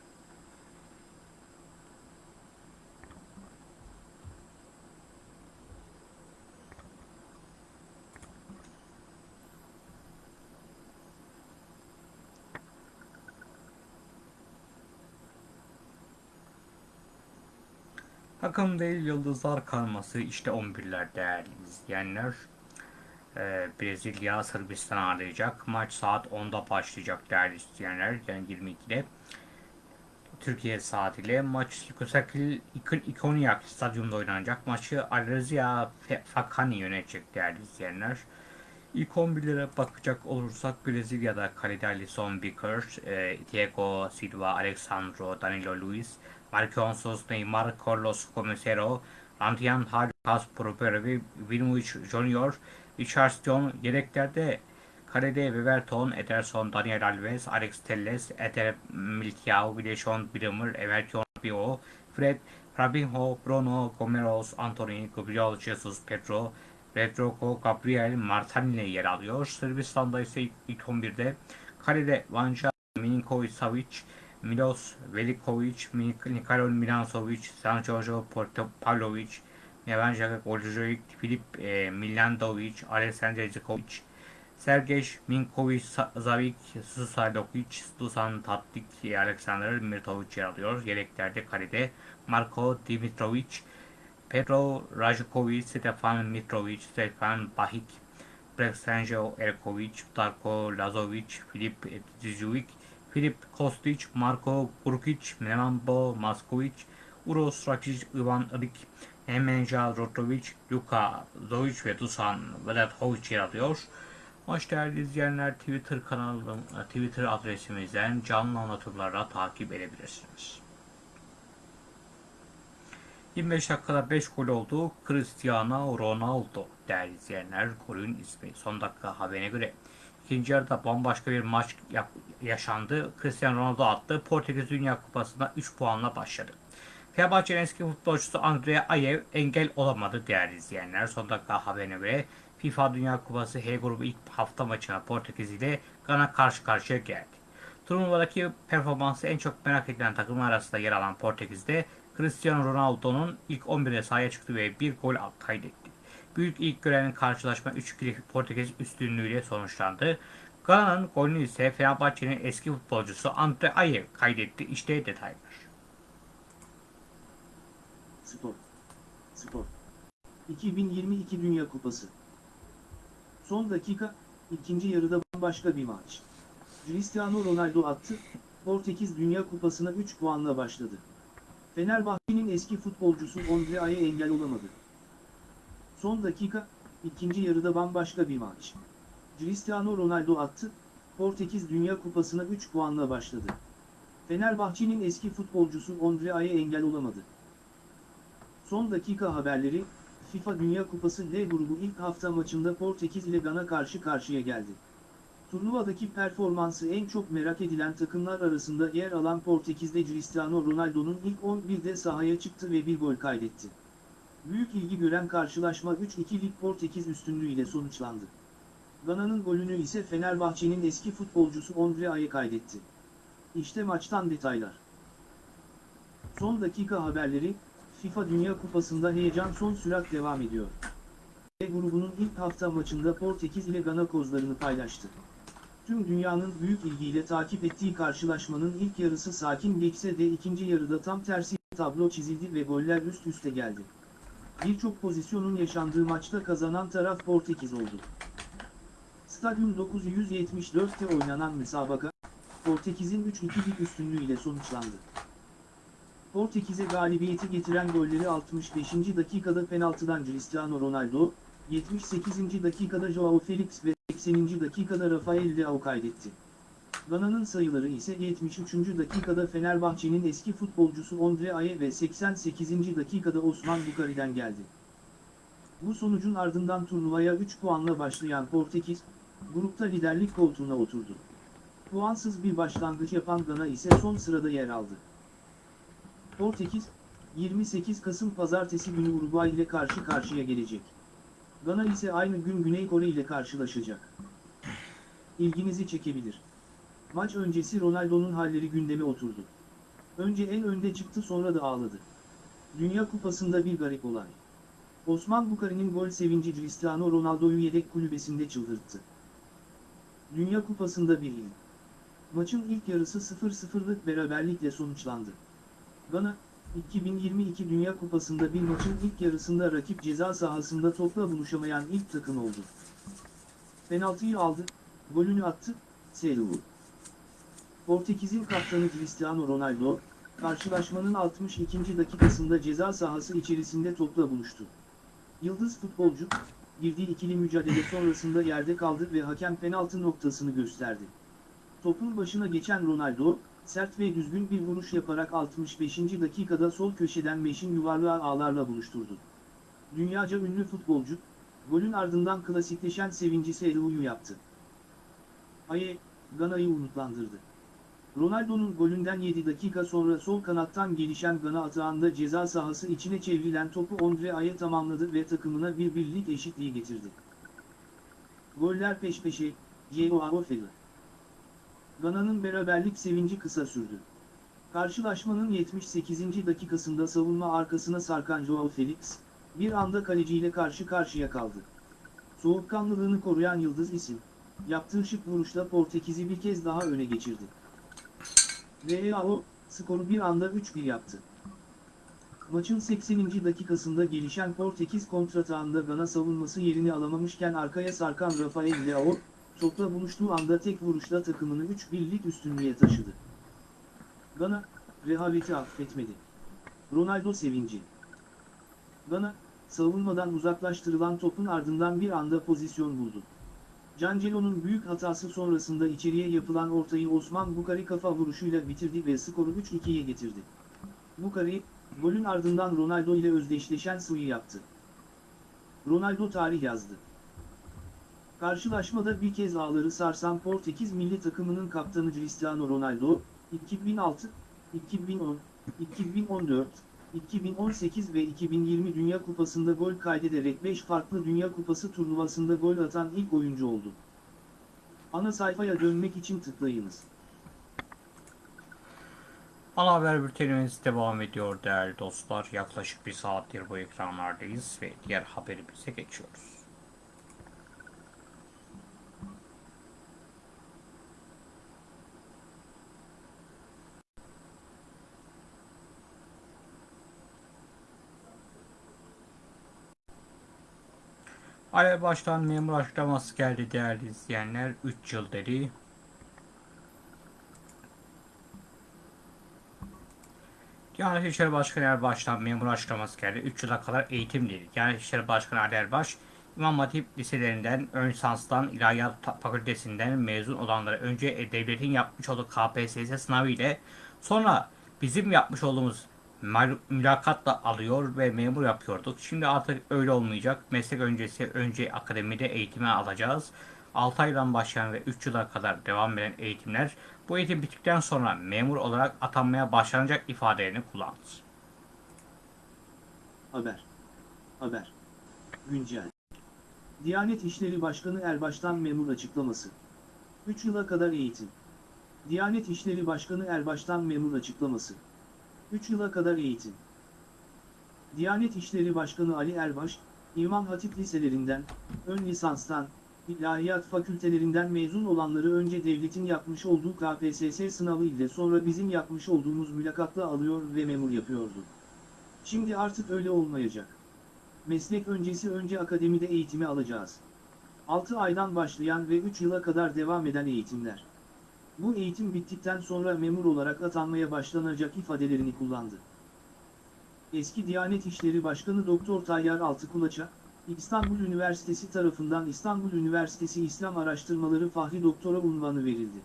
Takım değil yıldızlar karması işte 11'ler değerli izleyenler. Ee, Brezilya Sırbistan arayacak. Maç saat 10'da başlayacak değerli izleyenler. Yani 22'de. Türkiye saatiyle maç Yukosakil İkonyak stadyumda oynanacak. Maçı Alrezia Fakani yönetecek değerli izleyenler. İlk 11'lere bakacak olursak Brezilya'da kalede Alisson Becker, e, Diego Silva, Alexandro, Danilo Luiz, Marquinhos, Neymar, Carlos Comesero, Rantian Lucas Proper ve Vinicius Junior, Richarlison yedeklerde kalede Weverton, Ederson, Daniel Alves, Alex Telles, Eder Militao, Vileshon Bremer, Everton Bio, Fred, Fabinho, Bruno, Gomeros, Anthony, Gabriel Jesus, Pedro, Pedro, Gabriel, Martinelli yer alıyor. Sırbistan'da ise ilk, ilk 11'de kalede Vanja, Milinkovic-Savic, Milos Velikovic, Mik- Nikolo Milankovic, San Giorgio Portopalovic, Nevanja Goljovic, Filip e, Milandovic, Alexander Zikovic, Sergej Minkovic-Savic, Susalovic, Dusan Tatlik, Alexander Mirtovic yer alıyor. Yedeklerde kalede Marko Dimitrovic, Pedro Rajkovic, Stefan Mitrovic, Stefan Bahik, Breksanjo Erkovic, Darko Lazovic, Filip Zizovic, Filip Kostic, Marko Kurkic, Nemambo Maskovic, Uros Rakic, Ivan Ilik, Emenja Rotovic, Luka Zovic ve Dusan Vedathovic yer alıyor. Hoş değerli izleyenler Twitter kanalım, Twitter adresimizden canlı anlatımlarla takip edebilirsiniz. 25 dakikada 5 gol oldu. Cristiano Ronaldo değerli izleyenler golün ismi. Son dakika haberine göre. İkinci bambaşka bir maç yaşandı. Cristiano Ronaldo attı. Portekiz Dünya Kupası'nda 3 puanla başladı. Fenerbahçe'nin eski futbolcusu Andrea Ayew engel olamadı değerli izleyenler. Son dakika haberine göre FIFA Dünya Kupası H grubu ilk hafta maçına Portekiz ile Gana karşı karşıya geldi. Turnuvadaki performansı en çok merak edilen takımlar arasında yer alan Portekiz'de Cristiano Ronaldo'nun ilk 11'e sahaya çıktı ve bir gol kaydetti. Büyük ilk gören karşılaşma 3-2'lik Portekiz üstünlüğüyle sonuçlandı. Gana'nın golünü ise Fenerbahçe'nin eski futbolcusu Andre Ayew kaydetti. İşte detaylar.
Spor. Spor. 2022 Dünya Kupası. Son dakika, ikinci yarıda bambaşka bir maç. Cristiano Ronaldo attı, Portekiz Dünya Kupası'na 3 puanla başladı. Fenerbahçe'nin eski futbolcusu Ondrea'ya engel olamadı. Son dakika, ikinci yarıda bambaşka bir maç. Cristiano Ronaldo attı, Portekiz Dünya Kupası'na 3 puanla başladı. Fenerbahçe'nin eski futbolcusu Ondrea'ya engel olamadı. Son dakika haberleri, FIFA Dünya Kupası L grubu ilk hafta maçında Portekiz ile Gana karşı karşıya geldi. Turnuvadaki performansı en çok merak edilen takımlar arasında yer alan Portekiz'de Cristiano Ronaldo'nun ilk 11'de sahaya çıktı ve bir gol kaydetti. Büyük ilgi gören karşılaşma 3-2'lik Portekiz üstünlüğüyle sonuçlandı. Gana'nın golünü ise Fenerbahçe'nin eski futbolcusu Ondrea'ya kaydetti. İşte maçtan detaylar. Son dakika haberleri, FIFA Dünya Kupası'nda heyecan son sürat devam ediyor. E grubunun ilk hafta maçında Portekiz ile Gana kozlarını paylaştı. Tüm dünyanın büyük ilgiyle takip ettiği karşılaşmanın ilk yarısı sakin geçse de ikinci yarıda tam tersi tablo çizildi ve goller üst üste geldi. Birçok pozisyonun yaşandığı maçta kazanan taraf Portekiz oldu. Stadyum 974'te oynanan müsabaka, Portekiz'in 3-2'lik üstünlüğüyle sonuçlandı. Portekiz'e galibiyeti getiren golleri 65. dakikada penaltıdan Cristiano Ronaldo, 78. dakikada Joao Felix ve 80. dakikada Rafael Leao kaydetti. Gana'nın sayıları ise 73. dakikada Fenerbahçe'nin eski futbolcusu Ondre Aye ve 88. dakikada Osman Bukari'den geldi. Bu sonucun ardından turnuvaya 3 puanla başlayan Portekiz, grupta liderlik koltuğuna oturdu. Puansız bir başlangıç yapan Gana ise son sırada yer aldı. Portekiz, 28 Kasım Pazartesi günü Uruguay ile karşı karşıya gelecek. Gana ise aynı gün Güney Kore ile karşılaşacak. İlginizi çekebilir. Maç öncesi Ronaldo'nun halleri gündeme oturdu. Önce en önde çıktı sonra da ağladı. Dünya Kupası'nda bir garip olay. Osman Bukari'nin gol sevinci Cristiano Ronaldo'yu yedek kulübesinde çıldırttı. Dünya Kupası'nda bir il. Maçın ilk yarısı 0-0'lık beraberlikle sonuçlandı. Gana, 2022 Dünya Kupası'nda bir maçın ilk yarısında rakip ceza sahasında topla buluşamayan ilk takım oldu. Penaltıyı aldı, golünü attı, Seru. Portekiz'in kaptanı Cristiano Ronaldo, karşılaşmanın 62. dakikasında ceza sahası içerisinde topla buluştu. Yıldız futbolcu, girdiği ikili mücadele sonrasında yerde kaldı ve hakem penaltı noktasını gösterdi. Topun başına geçen Ronaldo, sert ve düzgün bir vuruş yaparak 65. dakikada sol köşeden Meşin yuvarlağı ağlarla buluşturdu. Dünyaca ünlü futbolcu, golün ardından klasikleşen sevinci Seru'yu yaptı. Aye, Gana'yı umutlandırdı. Ronaldo'nun golünden 7 dakika sonra sol kanattan gelişen Gana atağında ceza sahası içine çevrilen topu Ondre Aya tamamladı ve takımına bir birlik eşitliği getirdi. Goller peş peşe, Joao Felix. Gana'nın beraberlik sevinci kısa sürdü. Karşılaşmanın 78. dakikasında savunma arkasına sarkan Joao Felix, bir anda kaleciyle karşı karşıya kaldı. Soğukkanlılığını koruyan yıldız isim, yaptığı şık vuruşla Portekiz'i bir kez daha öne geçirdi. Real, skoru bir anda 3-1 yaptı. Maçın 80. dakikasında gelişen Portekiz kontratağında Gana savunması yerini alamamışken arkaya sarkan Rafael Leao, topla buluştuğu anda tek vuruşla takımını 3-1'lik üstünlüğe taşıdı. Gana, rehaveti affetmedi. Ronaldo sevinci. Gana, savunmadan uzaklaştırılan topun ardından bir anda pozisyon buldu. Cancelo'nun büyük hatası sonrasında içeriye yapılan ortayı Osman Bukari kafa vuruşuyla bitirdi ve skoru 3-2'ye getirdi. Bukari, golün ardından Ronaldo ile özdeşleşen suyu yaptı. Ronaldo tarih yazdı. Karşılaşmada bir kez ağları sarsan Portekiz milli takımının kaptanı Cristiano Ronaldo, 2006, 2010, 2014, 2018 ve 2020 Dünya Kupası'nda gol kaydederek 5 farklı Dünya Kupası turnuvasında gol atan ilk oyuncu oldu. Ana sayfaya dönmek için tıklayınız.
Ana haber bültenimiz devam ediyor değerli dostlar. Yaklaşık bir saattir bu ekranlardayız ve diğer haberimize geçiyoruz. Alev Başkan memur açıklaması geldi değerli izleyenler. 3 yıl dedi. Diyanet İşleri Başkanı Erbaş'tan memur açıklaması geldi. 3 yıla kadar eğitim dedi. Diyanet İşleri Başkanı Ali Erbaş, İmam Hatip liselerinden, ön lisanstan, ilahiyat fakültesinden mezun olanlara önce devletin yapmış olduğu KPSS sınavı ile sonra bizim yapmış olduğumuz mülakatla alıyor ve memur yapıyorduk. Şimdi artık öyle olmayacak. Meslek öncesi önce akademide eğitime alacağız. 6 aydan başlayan ve 3 yıla kadar devam eden eğitimler bu eğitim bittikten sonra memur olarak atanmaya başlanacak ifadelerini kullandı.
Haber. Haber. Güncel. Diyanet İşleri Başkanı Erbaş'tan memur açıklaması. 3 yıla kadar eğitim. Diyanet İşleri Başkanı Erbaş'tan memur açıklaması. 3 yıla kadar eğitim. Diyanet İşleri Başkanı Ali Erbaş, İmam Hatip liselerinden, ön lisanstan, ilahiyat fakültelerinden mezun olanları önce devletin yapmış olduğu KPSS sınavı ile sonra bizim yapmış olduğumuz mülakatla alıyor ve memur yapıyordu. Şimdi artık öyle olmayacak. Meslek öncesi önce akademide eğitimi alacağız. 6 aydan başlayan ve 3 yıla kadar devam eden eğitimler. Bu eğitim bittikten sonra memur olarak atanmaya başlanacak ifadelerini kullandı. Eski Diyanet İşleri Başkanı Doktor Tayyar Altıkulaç'a, İstanbul Üniversitesi tarafından İstanbul Üniversitesi İslam Araştırmaları Fahri Doktora unvanı verildi.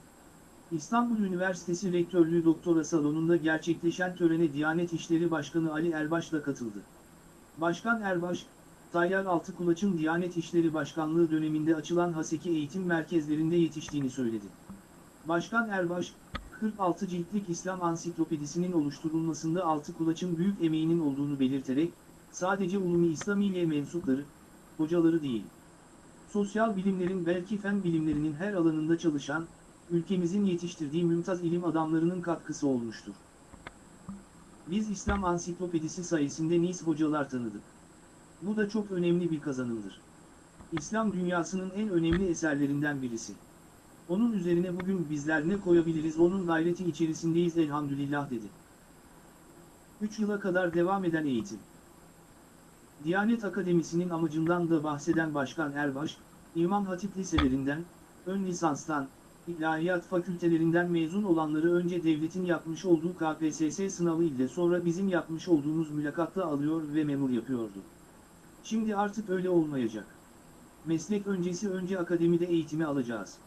İstanbul Üniversitesi Rektörlüğü Doktora Salonu'nda gerçekleşen törene Diyanet İşleri Başkanı Ali Erbaş da katıldı. Başkan Erbaş, Tayyar Altıkulaç'ın Diyanet İşleri Başkanlığı döneminde açılan Haseki eğitim merkezlerinde yetiştiğini söyledi. Başkan Erbaş, 46 ciltlik İslam ansiklopedisinin oluşturulmasında Altıkulaç'ın büyük emeğinin olduğunu belirterek, sadece Ulumi İslamiye mensupları, hocaları değil, sosyal bilimlerin belki fen bilimlerinin her alanında çalışan, ülkemizin yetiştirdiği mümtaz ilim adamlarının katkısı olmuştur. Biz İslam ansiklopedisi sayesinde Nis hocalar tanıdık. Bu da çok önemli bir kazanımdır. İslam dünyasının en önemli eserlerinden birisi. Onun üzerine bugün bizler ne koyabiliriz onun gayreti içerisindeyiz elhamdülillah dedi. 3 yıla kadar devam eden eğitim. Diyanet Akademisi'nin amacından da bahseden Başkan Erbaş, İmam Hatip liselerinden, ön lisanstan, ilahiyat fakültelerinden mezun olanları önce devletin yapmış olduğu KPSS sınavı ile sonra bizim yapmış olduğumuz mülakatla alıyor ve memur yapıyordu. Şimdi artık öyle olmayacak. Meslek öncesi önce akademide eğitimi alacağız.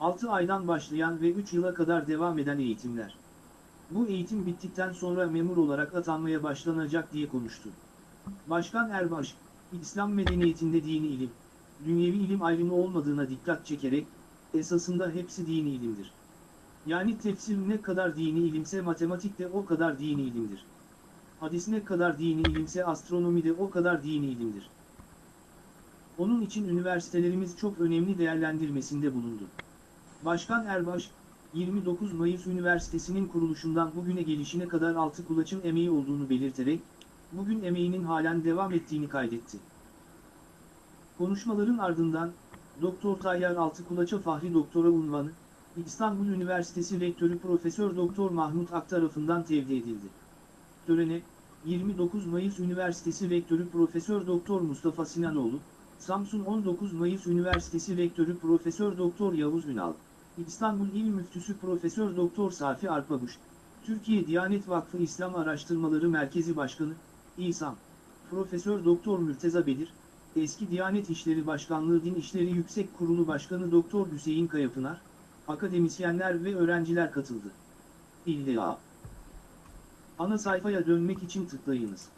6 aydan başlayan ve 3 yıla kadar devam eden eğitimler. Bu eğitim bittikten sonra memur olarak atanmaya başlanacak diye konuştu. Başkan Erbaş, İslam medeniyetinde dini ilim, dünyevi ilim ayrımı olmadığına dikkat çekerek, esasında hepsi dini ilimdir. Yani tefsir ne kadar dini ilimse matematik de o kadar dini ilimdir. Hadis ne kadar dini ilimse astronomi de o kadar dini ilimdir. Onun için üniversitelerimiz çok önemli değerlendirmesinde bulundu. Başkan Erbaş, 29 Mayıs Üniversitesi'nin kuruluşundan bugüne gelişine kadar altı kulaçın emeği olduğunu belirterek, bugün emeğinin halen devam ettiğini kaydetti. Konuşmaların ardından, Doktor Tayyar Altıkulaç'a Fahri Doktora unvanı, İstanbul Üniversitesi Rektörü Profesör Doktor Mahmut Ak tarafından tevdi edildi. Törene, 29 Mayıs Üniversitesi Rektörü Profesör Doktor Mustafa Sinanoğlu, Samsun 19 Mayıs Üniversitesi Rektörü Profesör Doktor Yavuz Ünal, İstanbul İl Müftüsü Profesör Doktor Safi Arpabuş, Türkiye Diyanet Vakfı İslam Araştırmaları Merkezi Başkanı, İSAM, Profesör Doktor Mürteza Bedir, Eski Diyanet İşleri Başkanlığı Din İşleri Yüksek Kurulu Başkanı Doktor Hüseyin Kayapınar, akademisyenler ve öğrenciler katıldı. İlla. Ana sayfaya dönmek için tıklayınız.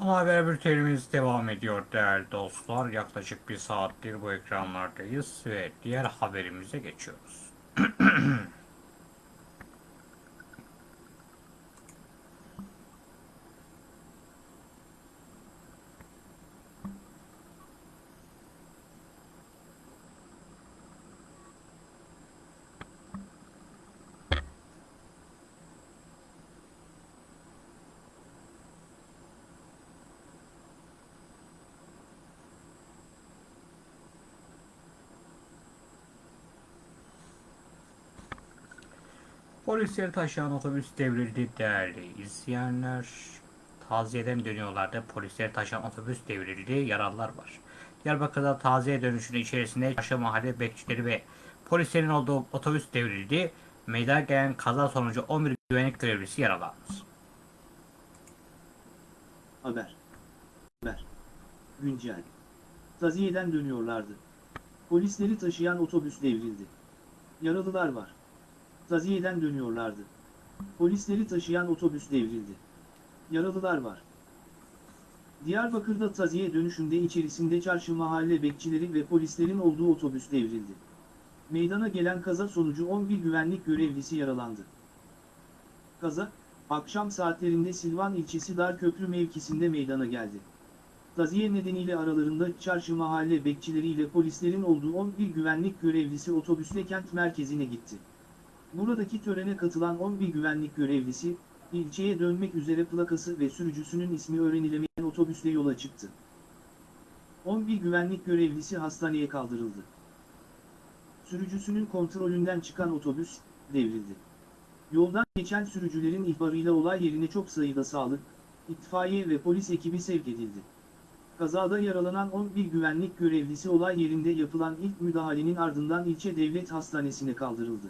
Ana haber bültenimiz devam ediyor değerli dostlar. Yaklaşık bir saattir bu ekranlardayız ve diğer haberimize geçiyoruz. *clears throat* Polisleri taşıyan otobüs devrildi değerli izleyenler. Taziyeden dönüyorlardı. Polisleri taşıyan otobüs devrildi. Yaralılar var. Diyarbakır'da taziye dönüşünün içerisinde Çarşı Mahalle bekçileri ve polislerin olduğu otobüs devrildi. Meydana gelen kaza sonucu 11 güvenlik görevlisi yaralandı.
Haber. Haber. Güncel. Taziyeden dönüyorlardı. Polisleri taşıyan otobüs devrildi. Yaralılar var. Taziyeden dönüyorlardı. Polisleri taşıyan otobüs devrildi. Yaralılar var. Diyarbakır'da taziye dönüşünde içerisinde çarşı mahalle bekçileri ve polislerin olduğu otobüs devrildi. Meydana gelen kaza sonucu 11 güvenlik görevlisi yaralandı. Kaza, akşam saatlerinde Silvan ilçesi Darköprü mevkisinde meydana geldi. Taziye nedeniyle aralarında çarşı mahalle bekçileriyle polislerin olduğu 11 güvenlik görevlisi otobüsle kent merkezine gitti. Buradaki törene katılan 11 güvenlik görevlisi, ilçeye dönmek üzere plakası ve sürücüsünün ismi öğrenilemeyen otobüsle yola çıktı. 11 güvenlik görevlisi hastaneye kaldırıldı. Sürücüsünün kontrolünden çıkan otobüs, devrildi. Yoldan geçen sürücülerin ihbarıyla olay yerine çok sayıda sağlık, itfaiye ve polis ekibi sevk edildi. Kazada yaralanan 11 güvenlik görevlisi olay yerinde yapılan ilk müdahalenin ardından ilçe devlet hastanesine kaldırıldı.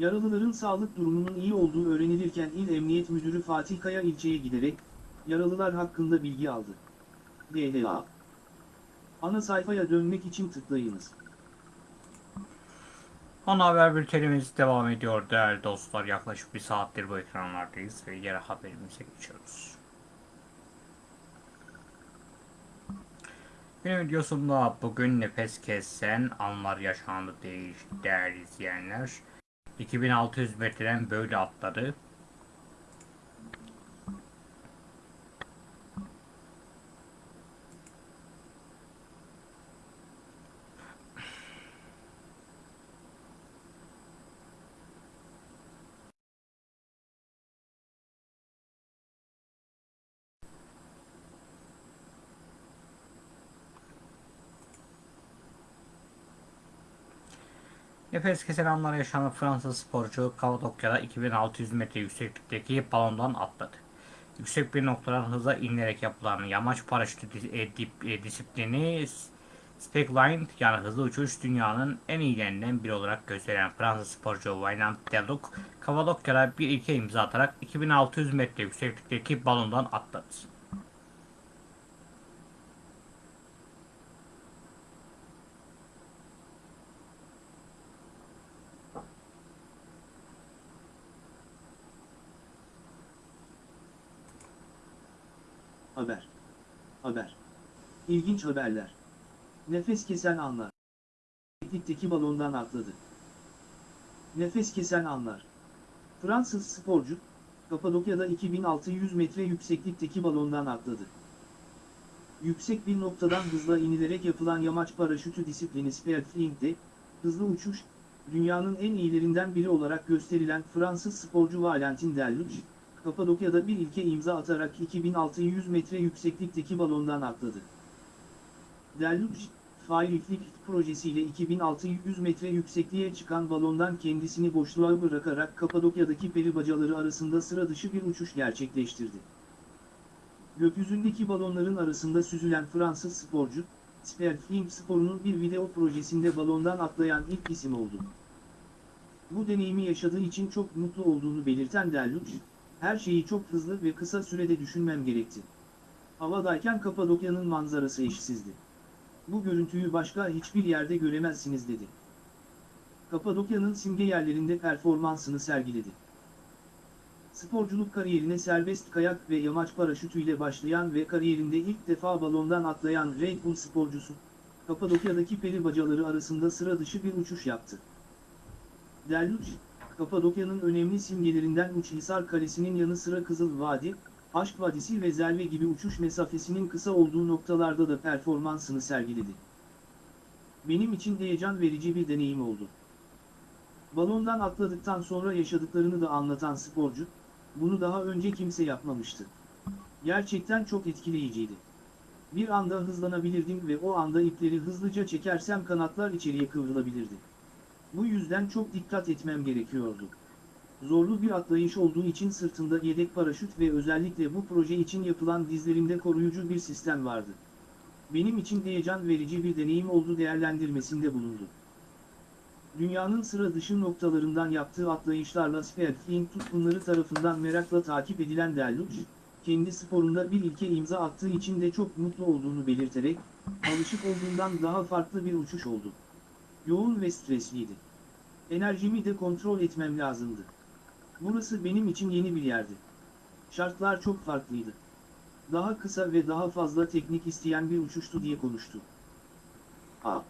Yaralıların sağlık durumunun iyi olduğu öğrenilirken İl Emniyet Müdürü Fatih Kaya ilçeye giderek, yaralılar hakkında bilgi aldı. DLA Ana sayfaya dönmek için tıklayınız.
Ana haber bültenimiz devam ediyor değerli dostlar. Yaklaşık bir saattir bu ekranlardayız ve diğer haberimize geçiyoruz. Benim videosunda bugün nefes kesen anlar yaşandı değil değerli izleyenler. 2600 metreden böyle atladı. Nefes kesen anlar yaşanan Fransız sporcu Kapadokya'da 2600 metre yükseklikteki balondan atladı. Yüksek bir noktadan hıza inilerek yapılan yamaç paraşütü e, dip- e, disiplini Speckline yani hızlı uçuş dünyanın en iyilerinden biri olarak gösteren Fransız sporcu Wayland Deluc, Kapadokya'da bir ilke imza atarak 2600 metre yükseklikteki balondan atladı.
Haber. Haber. İlginç haberler. Nefes kesen anlar. Yükseklikteki balondan atladı. Nefes kesen anlar. Fransız sporcu, Kapadokya'da 2600 metre yükseklikteki balondan atladı. Yüksek bir noktadan hızla inilerek yapılan yamaç paraşütü disiplini Spearfling'de, hızlı uçuş, dünyanın en iyilerinden biri olarak gösterilen Fransız sporcu Valentin Delluc, Kapadokya'da bir ilke imza atarak 2600 metre yükseklikteki balondan atladı. Delluc, Firefly projesiyle 2600 metre yüksekliğe çıkan balondan kendisini boşluğa bırakarak Kapadokya'daki peri bacaları arasında sıra dışı bir uçuş gerçekleştirdi. Gökyüzündeki balonların arasında süzülen Fransız sporcu, Spearfling sporunun bir video projesinde balondan atlayan ilk isim oldu. Bu deneyimi yaşadığı için çok mutlu olduğunu belirten Delluc, her şeyi çok hızlı ve kısa sürede düşünmem gerekti. Havadayken Kapadokya'nın manzarası eşsizdi. Bu görüntüyü başka hiçbir yerde göremezsiniz dedi. Kapadokya'nın simge yerlerinde performansını sergiledi. Sporculuk kariyerine serbest kayak ve yamaç paraşütüyle başlayan ve kariyerinde ilk defa balondan atlayan Red Bull sporcusu, Kapadokya'daki peri bacaları arasında sıra dışı bir uçuş yaptı. Delluc, Kapadokya'nın önemli simgelerinden Uçhisar Kalesi'nin yanı sıra Kızıl Vadi, Aşk Vadisi ve Zelve gibi uçuş mesafesinin kısa olduğu noktalarda da performansını sergiledi. Benim için heyecan verici bir deneyim oldu. Balondan atladıktan sonra yaşadıklarını da anlatan sporcu, bunu daha önce kimse yapmamıştı. Gerçekten çok etkileyiciydi. Bir anda hızlanabilirdim ve o anda ipleri hızlıca çekersem kanatlar içeriye kıvrılabilirdi. Bu yüzden çok dikkat etmem gerekiyordu. Zorlu bir atlayış olduğu için sırtında yedek paraşüt ve özellikle bu proje için yapılan dizlerimde koruyucu bir sistem vardı. Benim için heyecan verici bir deneyim oldu değerlendirmesinde bulundu. Dünyanın sıra dışı noktalarından yaptığı atlayışlarla Spearfling tutkunları tarafından merakla takip edilen Delluc, kendi sporunda bir ilke imza attığı için de çok mutlu olduğunu belirterek, alışık olduğundan daha farklı bir uçuş oldu. Yoğun ve stresliydi. Enerjimi de kontrol etmem lazımdı. Burası benim için yeni bir yerdi. Şartlar çok farklıydı. Daha kısa ve daha fazla teknik isteyen bir uçuştu diye konuştu. A.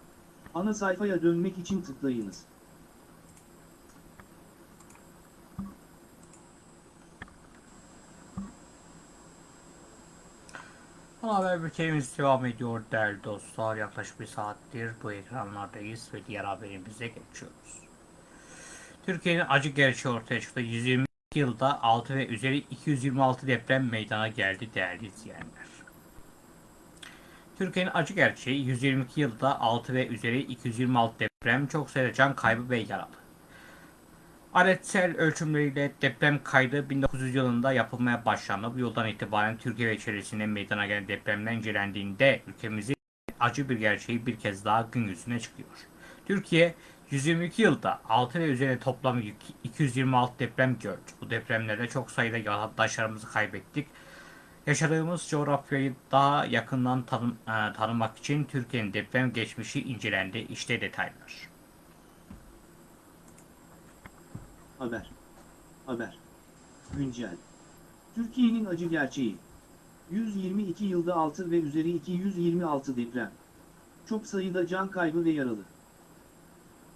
Ana sayfaya dönmek için tıklayınız.
Ana haber bültenimiz devam ediyor değerli dostlar. Yaklaşık bir saattir bu ekranlardayız ve diğer haberimize geçiyoruz. Türkiye'nin acı gerçeği ortaya çıktı. 120 yılda 6 ve üzeri 226 deprem meydana geldi değerli izleyenler. Türkiye'nin acı gerçeği 122 yılda 6 ve üzeri 226 deprem çok sayıda can kaybı ve yaralı. Aletsel ölçümleriyle deprem kaydı 1900 yılında yapılmaya başlandı. Bu yıldan itibaren Türkiye ve çevresinde meydana gelen depremler incelendiğinde ülkemizin acı bir gerçeği bir kez daha gün yüzüne çıkıyor. Türkiye 122 yılda 6 ve üzerine toplam 226 deprem gördü. Bu depremlerde çok sayıda yurttaşlarımızı kaybettik. Yaşadığımız coğrafyayı daha yakından tanım, e, tanımak için Türkiye'nin deprem geçmişi incelendi. İşte detaylar.
Haber. Haber. Güncel. Türkiye'nin acı gerçeği. 122 yılda 6 ve üzeri 226 deprem. Çok sayıda can kaybı ve yaralı.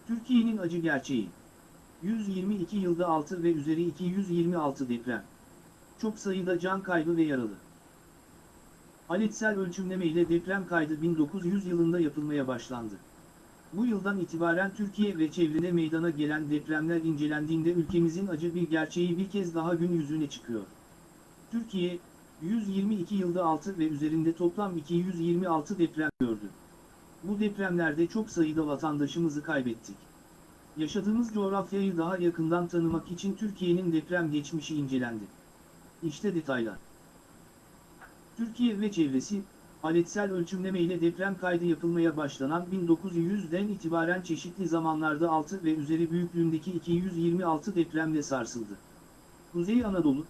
Türkiye'nin acı gerçeği. 122 yılda 6 ve üzeri 226 deprem. Çok sayıda can kaybı ve yaralı. Aletsel ölçümleme ile deprem kaydı 1900 yılında yapılmaya başlandı. Bu yıldan itibaren Türkiye ve çevrede meydana gelen depremler incelendiğinde ülkemizin acı bir gerçeği bir kez daha gün yüzüne çıkıyor. Türkiye, 122 yılda 6 ve üzerinde toplam 226 deprem gördü. Bu depremlerde çok sayıda vatandaşımızı kaybettik. Yaşadığımız coğrafyayı daha yakından tanımak için Türkiye'nin deprem geçmişi incelendi. İşte detaylar. Türkiye ve çevresi, aletsel ölçümleme ile deprem kaydı yapılmaya başlanan 1900'den itibaren çeşitli zamanlarda 6 ve üzeri büyüklüğündeki 226 depremle sarsıldı. Kuzey Anadolu,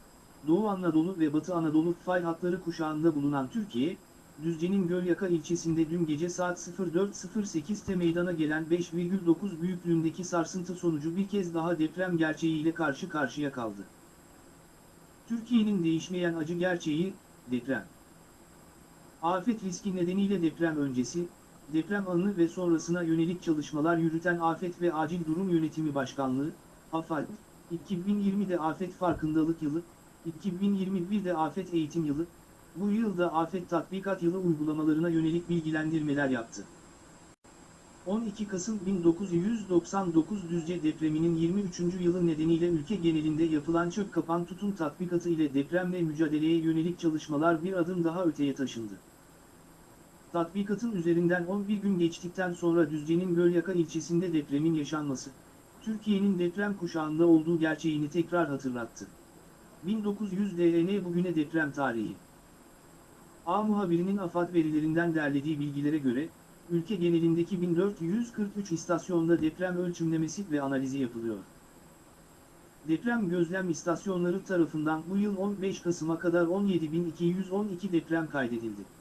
Doğu Anadolu ve Batı Anadolu fay hatları kuşağında bulunan Türkiye, Düzce'nin Gölyaka ilçesinde dün gece saat 04.08'te meydana gelen 5,9 büyüklüğündeki sarsıntı sonucu bir kez daha deprem gerçeğiyle karşı karşıya kaldı. Türkiye'nin değişmeyen acı gerçeği, deprem. Afet riski nedeniyle deprem öncesi, deprem anı ve sonrasına yönelik çalışmalar yürüten Afet ve Acil Durum Yönetimi Başkanlığı, AFAD, 2020'de afet farkındalık yılı, 2021'de afet eğitim yılı, bu yılda afet tatbikat yılı uygulamalarına yönelik bilgilendirmeler yaptı. 12 Kasım 1999 Düzce depreminin 23. yılı nedeniyle ülke genelinde yapılan çök kapan tutun tatbikatı ile depremle mücadeleye yönelik çalışmalar bir adım daha öteye taşındı. Tatbikatın üzerinden 11 gün geçtikten sonra Düzce'nin Gölyaka ilçesinde depremin yaşanması, Türkiye'nin deprem kuşağında olduğu gerçeğini tekrar hatırlattı. 1900 DN bugüne deprem tarihi. A muhabirinin AFAD verilerinden derlediği bilgilere göre, ülke genelindeki 1443 istasyonda deprem ölçümlemesi ve analizi yapılıyor. Deprem gözlem istasyonları tarafından bu yıl 15 Kasım'a kadar 17.212 deprem kaydedildi.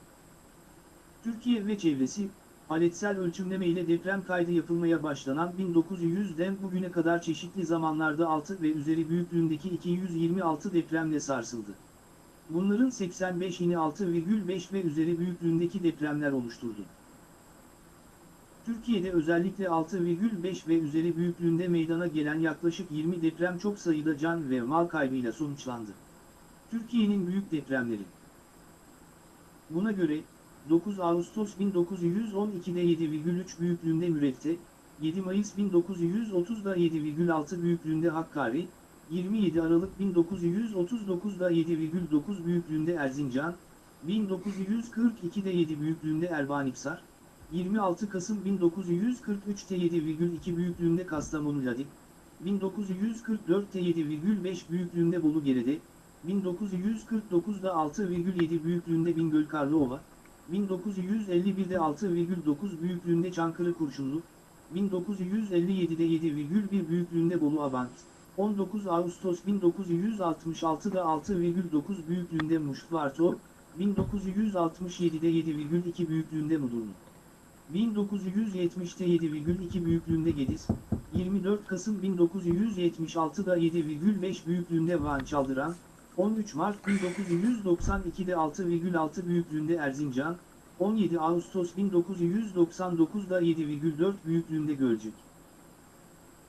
Türkiye ve çevresi, aletsel ölçümleme ile deprem kaydı yapılmaya başlanan 1900'den bugüne kadar çeşitli zamanlarda 6 ve üzeri büyüklüğündeki 226 depremle sarsıldı. Bunların 85'ini 6,5 ve üzeri büyüklüğündeki depremler oluşturdu. Türkiye'de özellikle 6,5 ve üzeri büyüklüğünde meydana gelen yaklaşık 20 deprem çok sayıda can ve mal kaybıyla sonuçlandı. Türkiye'nin büyük depremleri. Buna göre, 9 Ağustos 1912'de 7,3 büyüklüğünde Mürekte, 7 Mayıs 1930'da 7,6 büyüklüğünde Hakkari, 27 Aralık 1939'da 7,9 büyüklüğünde Erzincan, 1942'de 7 büyüklüğünde Erbanikzar, 26 Kasım 1943'te 7,2 büyüklüğünde Kastamonu Ladik, 1944'te 7,5 büyüklüğünde Bolu Gerede, 1949'da 6,7 büyüklüğünde Bingöl Karlıova, 1951'de 6,9 büyüklüğünde Çankırı Kurşunlu, 1957'de 7,1 büyüklüğünde Bolu Abant, 19 Ağustos 1966'da 6,9 büyüklüğünde Muştvarto, 1967'de 7,2 büyüklüğünde Mudurnu. 1970'te 7,2 büyüklüğünde Gediz, 24 Kasım 1976'da 7,5 büyüklüğünde Van Çaldıran, 13 Mart 1992'de 6,6 büyüklüğünde Erzincan, 17 Ağustos 1999'da 7,4 büyüklüğünde Gölcük.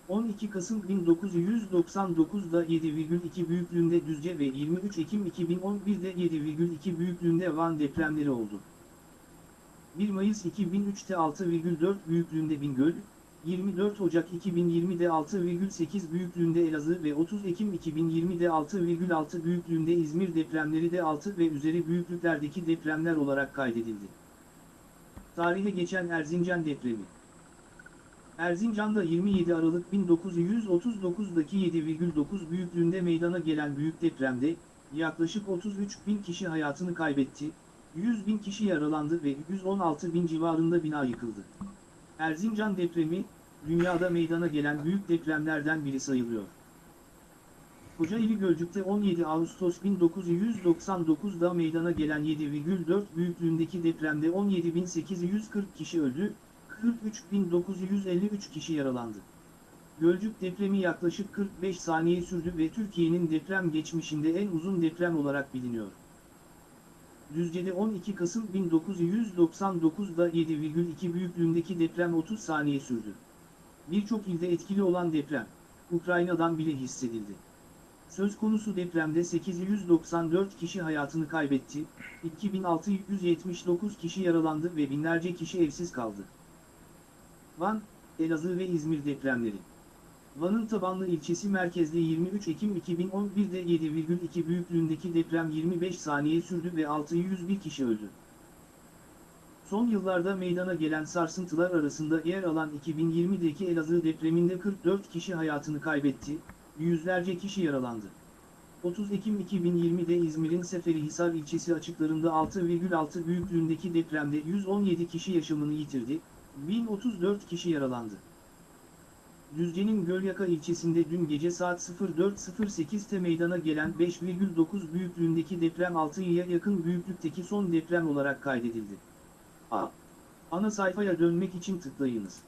12 Kasım 1999'da 7,2 büyüklüğünde Düzce ve 23 Ekim 2011'de 7,2 büyüklüğünde Van depremleri oldu. 1 Mayıs 2003'te 6,4 büyüklüğünde Bingöl, 24 Ocak 2020'de 6,8 büyüklüğünde Elazığ ve 30 Ekim 2020'de 6,6 büyüklüğünde İzmir depremleri de 6 ve üzeri büyüklüklerdeki depremler olarak kaydedildi. Tarihe geçen Erzincan depremi Erzincan'da 27 Aralık 1939'daki 7,9 büyüklüğünde meydana gelen büyük depremde, yaklaşık 33 bin kişi hayatını kaybetti, 100 bin kişi yaralandı ve 116 bin civarında bina yıkıldı. Erzincan depremi, dünyada meydana gelen büyük depremlerden biri sayılıyor. Kocaeli Gölcük'te 17 Ağustos 1999'da meydana gelen 7,4 büyüklüğündeki depremde 17.840 kişi öldü, 43.953 kişi yaralandı. Gölcük depremi yaklaşık 45 saniye sürdü ve Türkiye'nin deprem geçmişinde en uzun deprem olarak biliniyor. Düzce'de 12 Kasım 1999'da 7,2 büyüklüğündeki deprem 30 saniye sürdü. Birçok ilde etkili olan deprem, Ukrayna'dan bile hissedildi. Söz konusu depremde 894 kişi hayatını kaybetti, 2679 kişi yaralandı ve binlerce kişi evsiz kaldı. Van, Elazığ ve İzmir depremleri. Van'ın Tabanlı ilçesi merkezli 23 Ekim 2011'de 7,2 büyüklüğündeki deprem 25 saniye sürdü ve 601 kişi öldü. Son yıllarda meydana gelen sarsıntılar arasında yer alan 2020'deki Elazığ depreminde 44 kişi hayatını kaybetti, yüzlerce kişi yaralandı. 30 Ekim 2020'de İzmir'in Seferihisar ilçesi açıklarında 6,6 büyüklüğündeki depremde 117 kişi yaşamını yitirdi, 1034 kişi yaralandı. Düzce'nin Gölyaka ilçesinde dün gece saat 04.08'te meydana gelen 5,9 büyüklüğündeki deprem 6'ya yakın büyüklükteki son deprem olarak kaydedildi. A. Ana sayfaya dönmek için tıklayınız.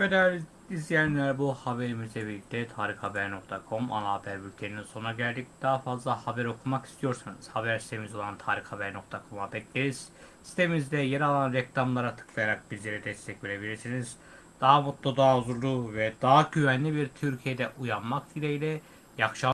Ve değerli İzleyenler bu haberimizle birlikte tarikhaber.com ana haber bülteninin sonuna geldik. Daha fazla haber okumak istiyorsanız haber sitemiz olan tarikhaber.com'a bekleriz. Sitemizde yer alan reklamlara tıklayarak bizlere destek verebilirsiniz. Daha mutlu, daha huzurlu ve daha güvenli bir Türkiye'de uyanmak dileğiyle. İyi akşamlar.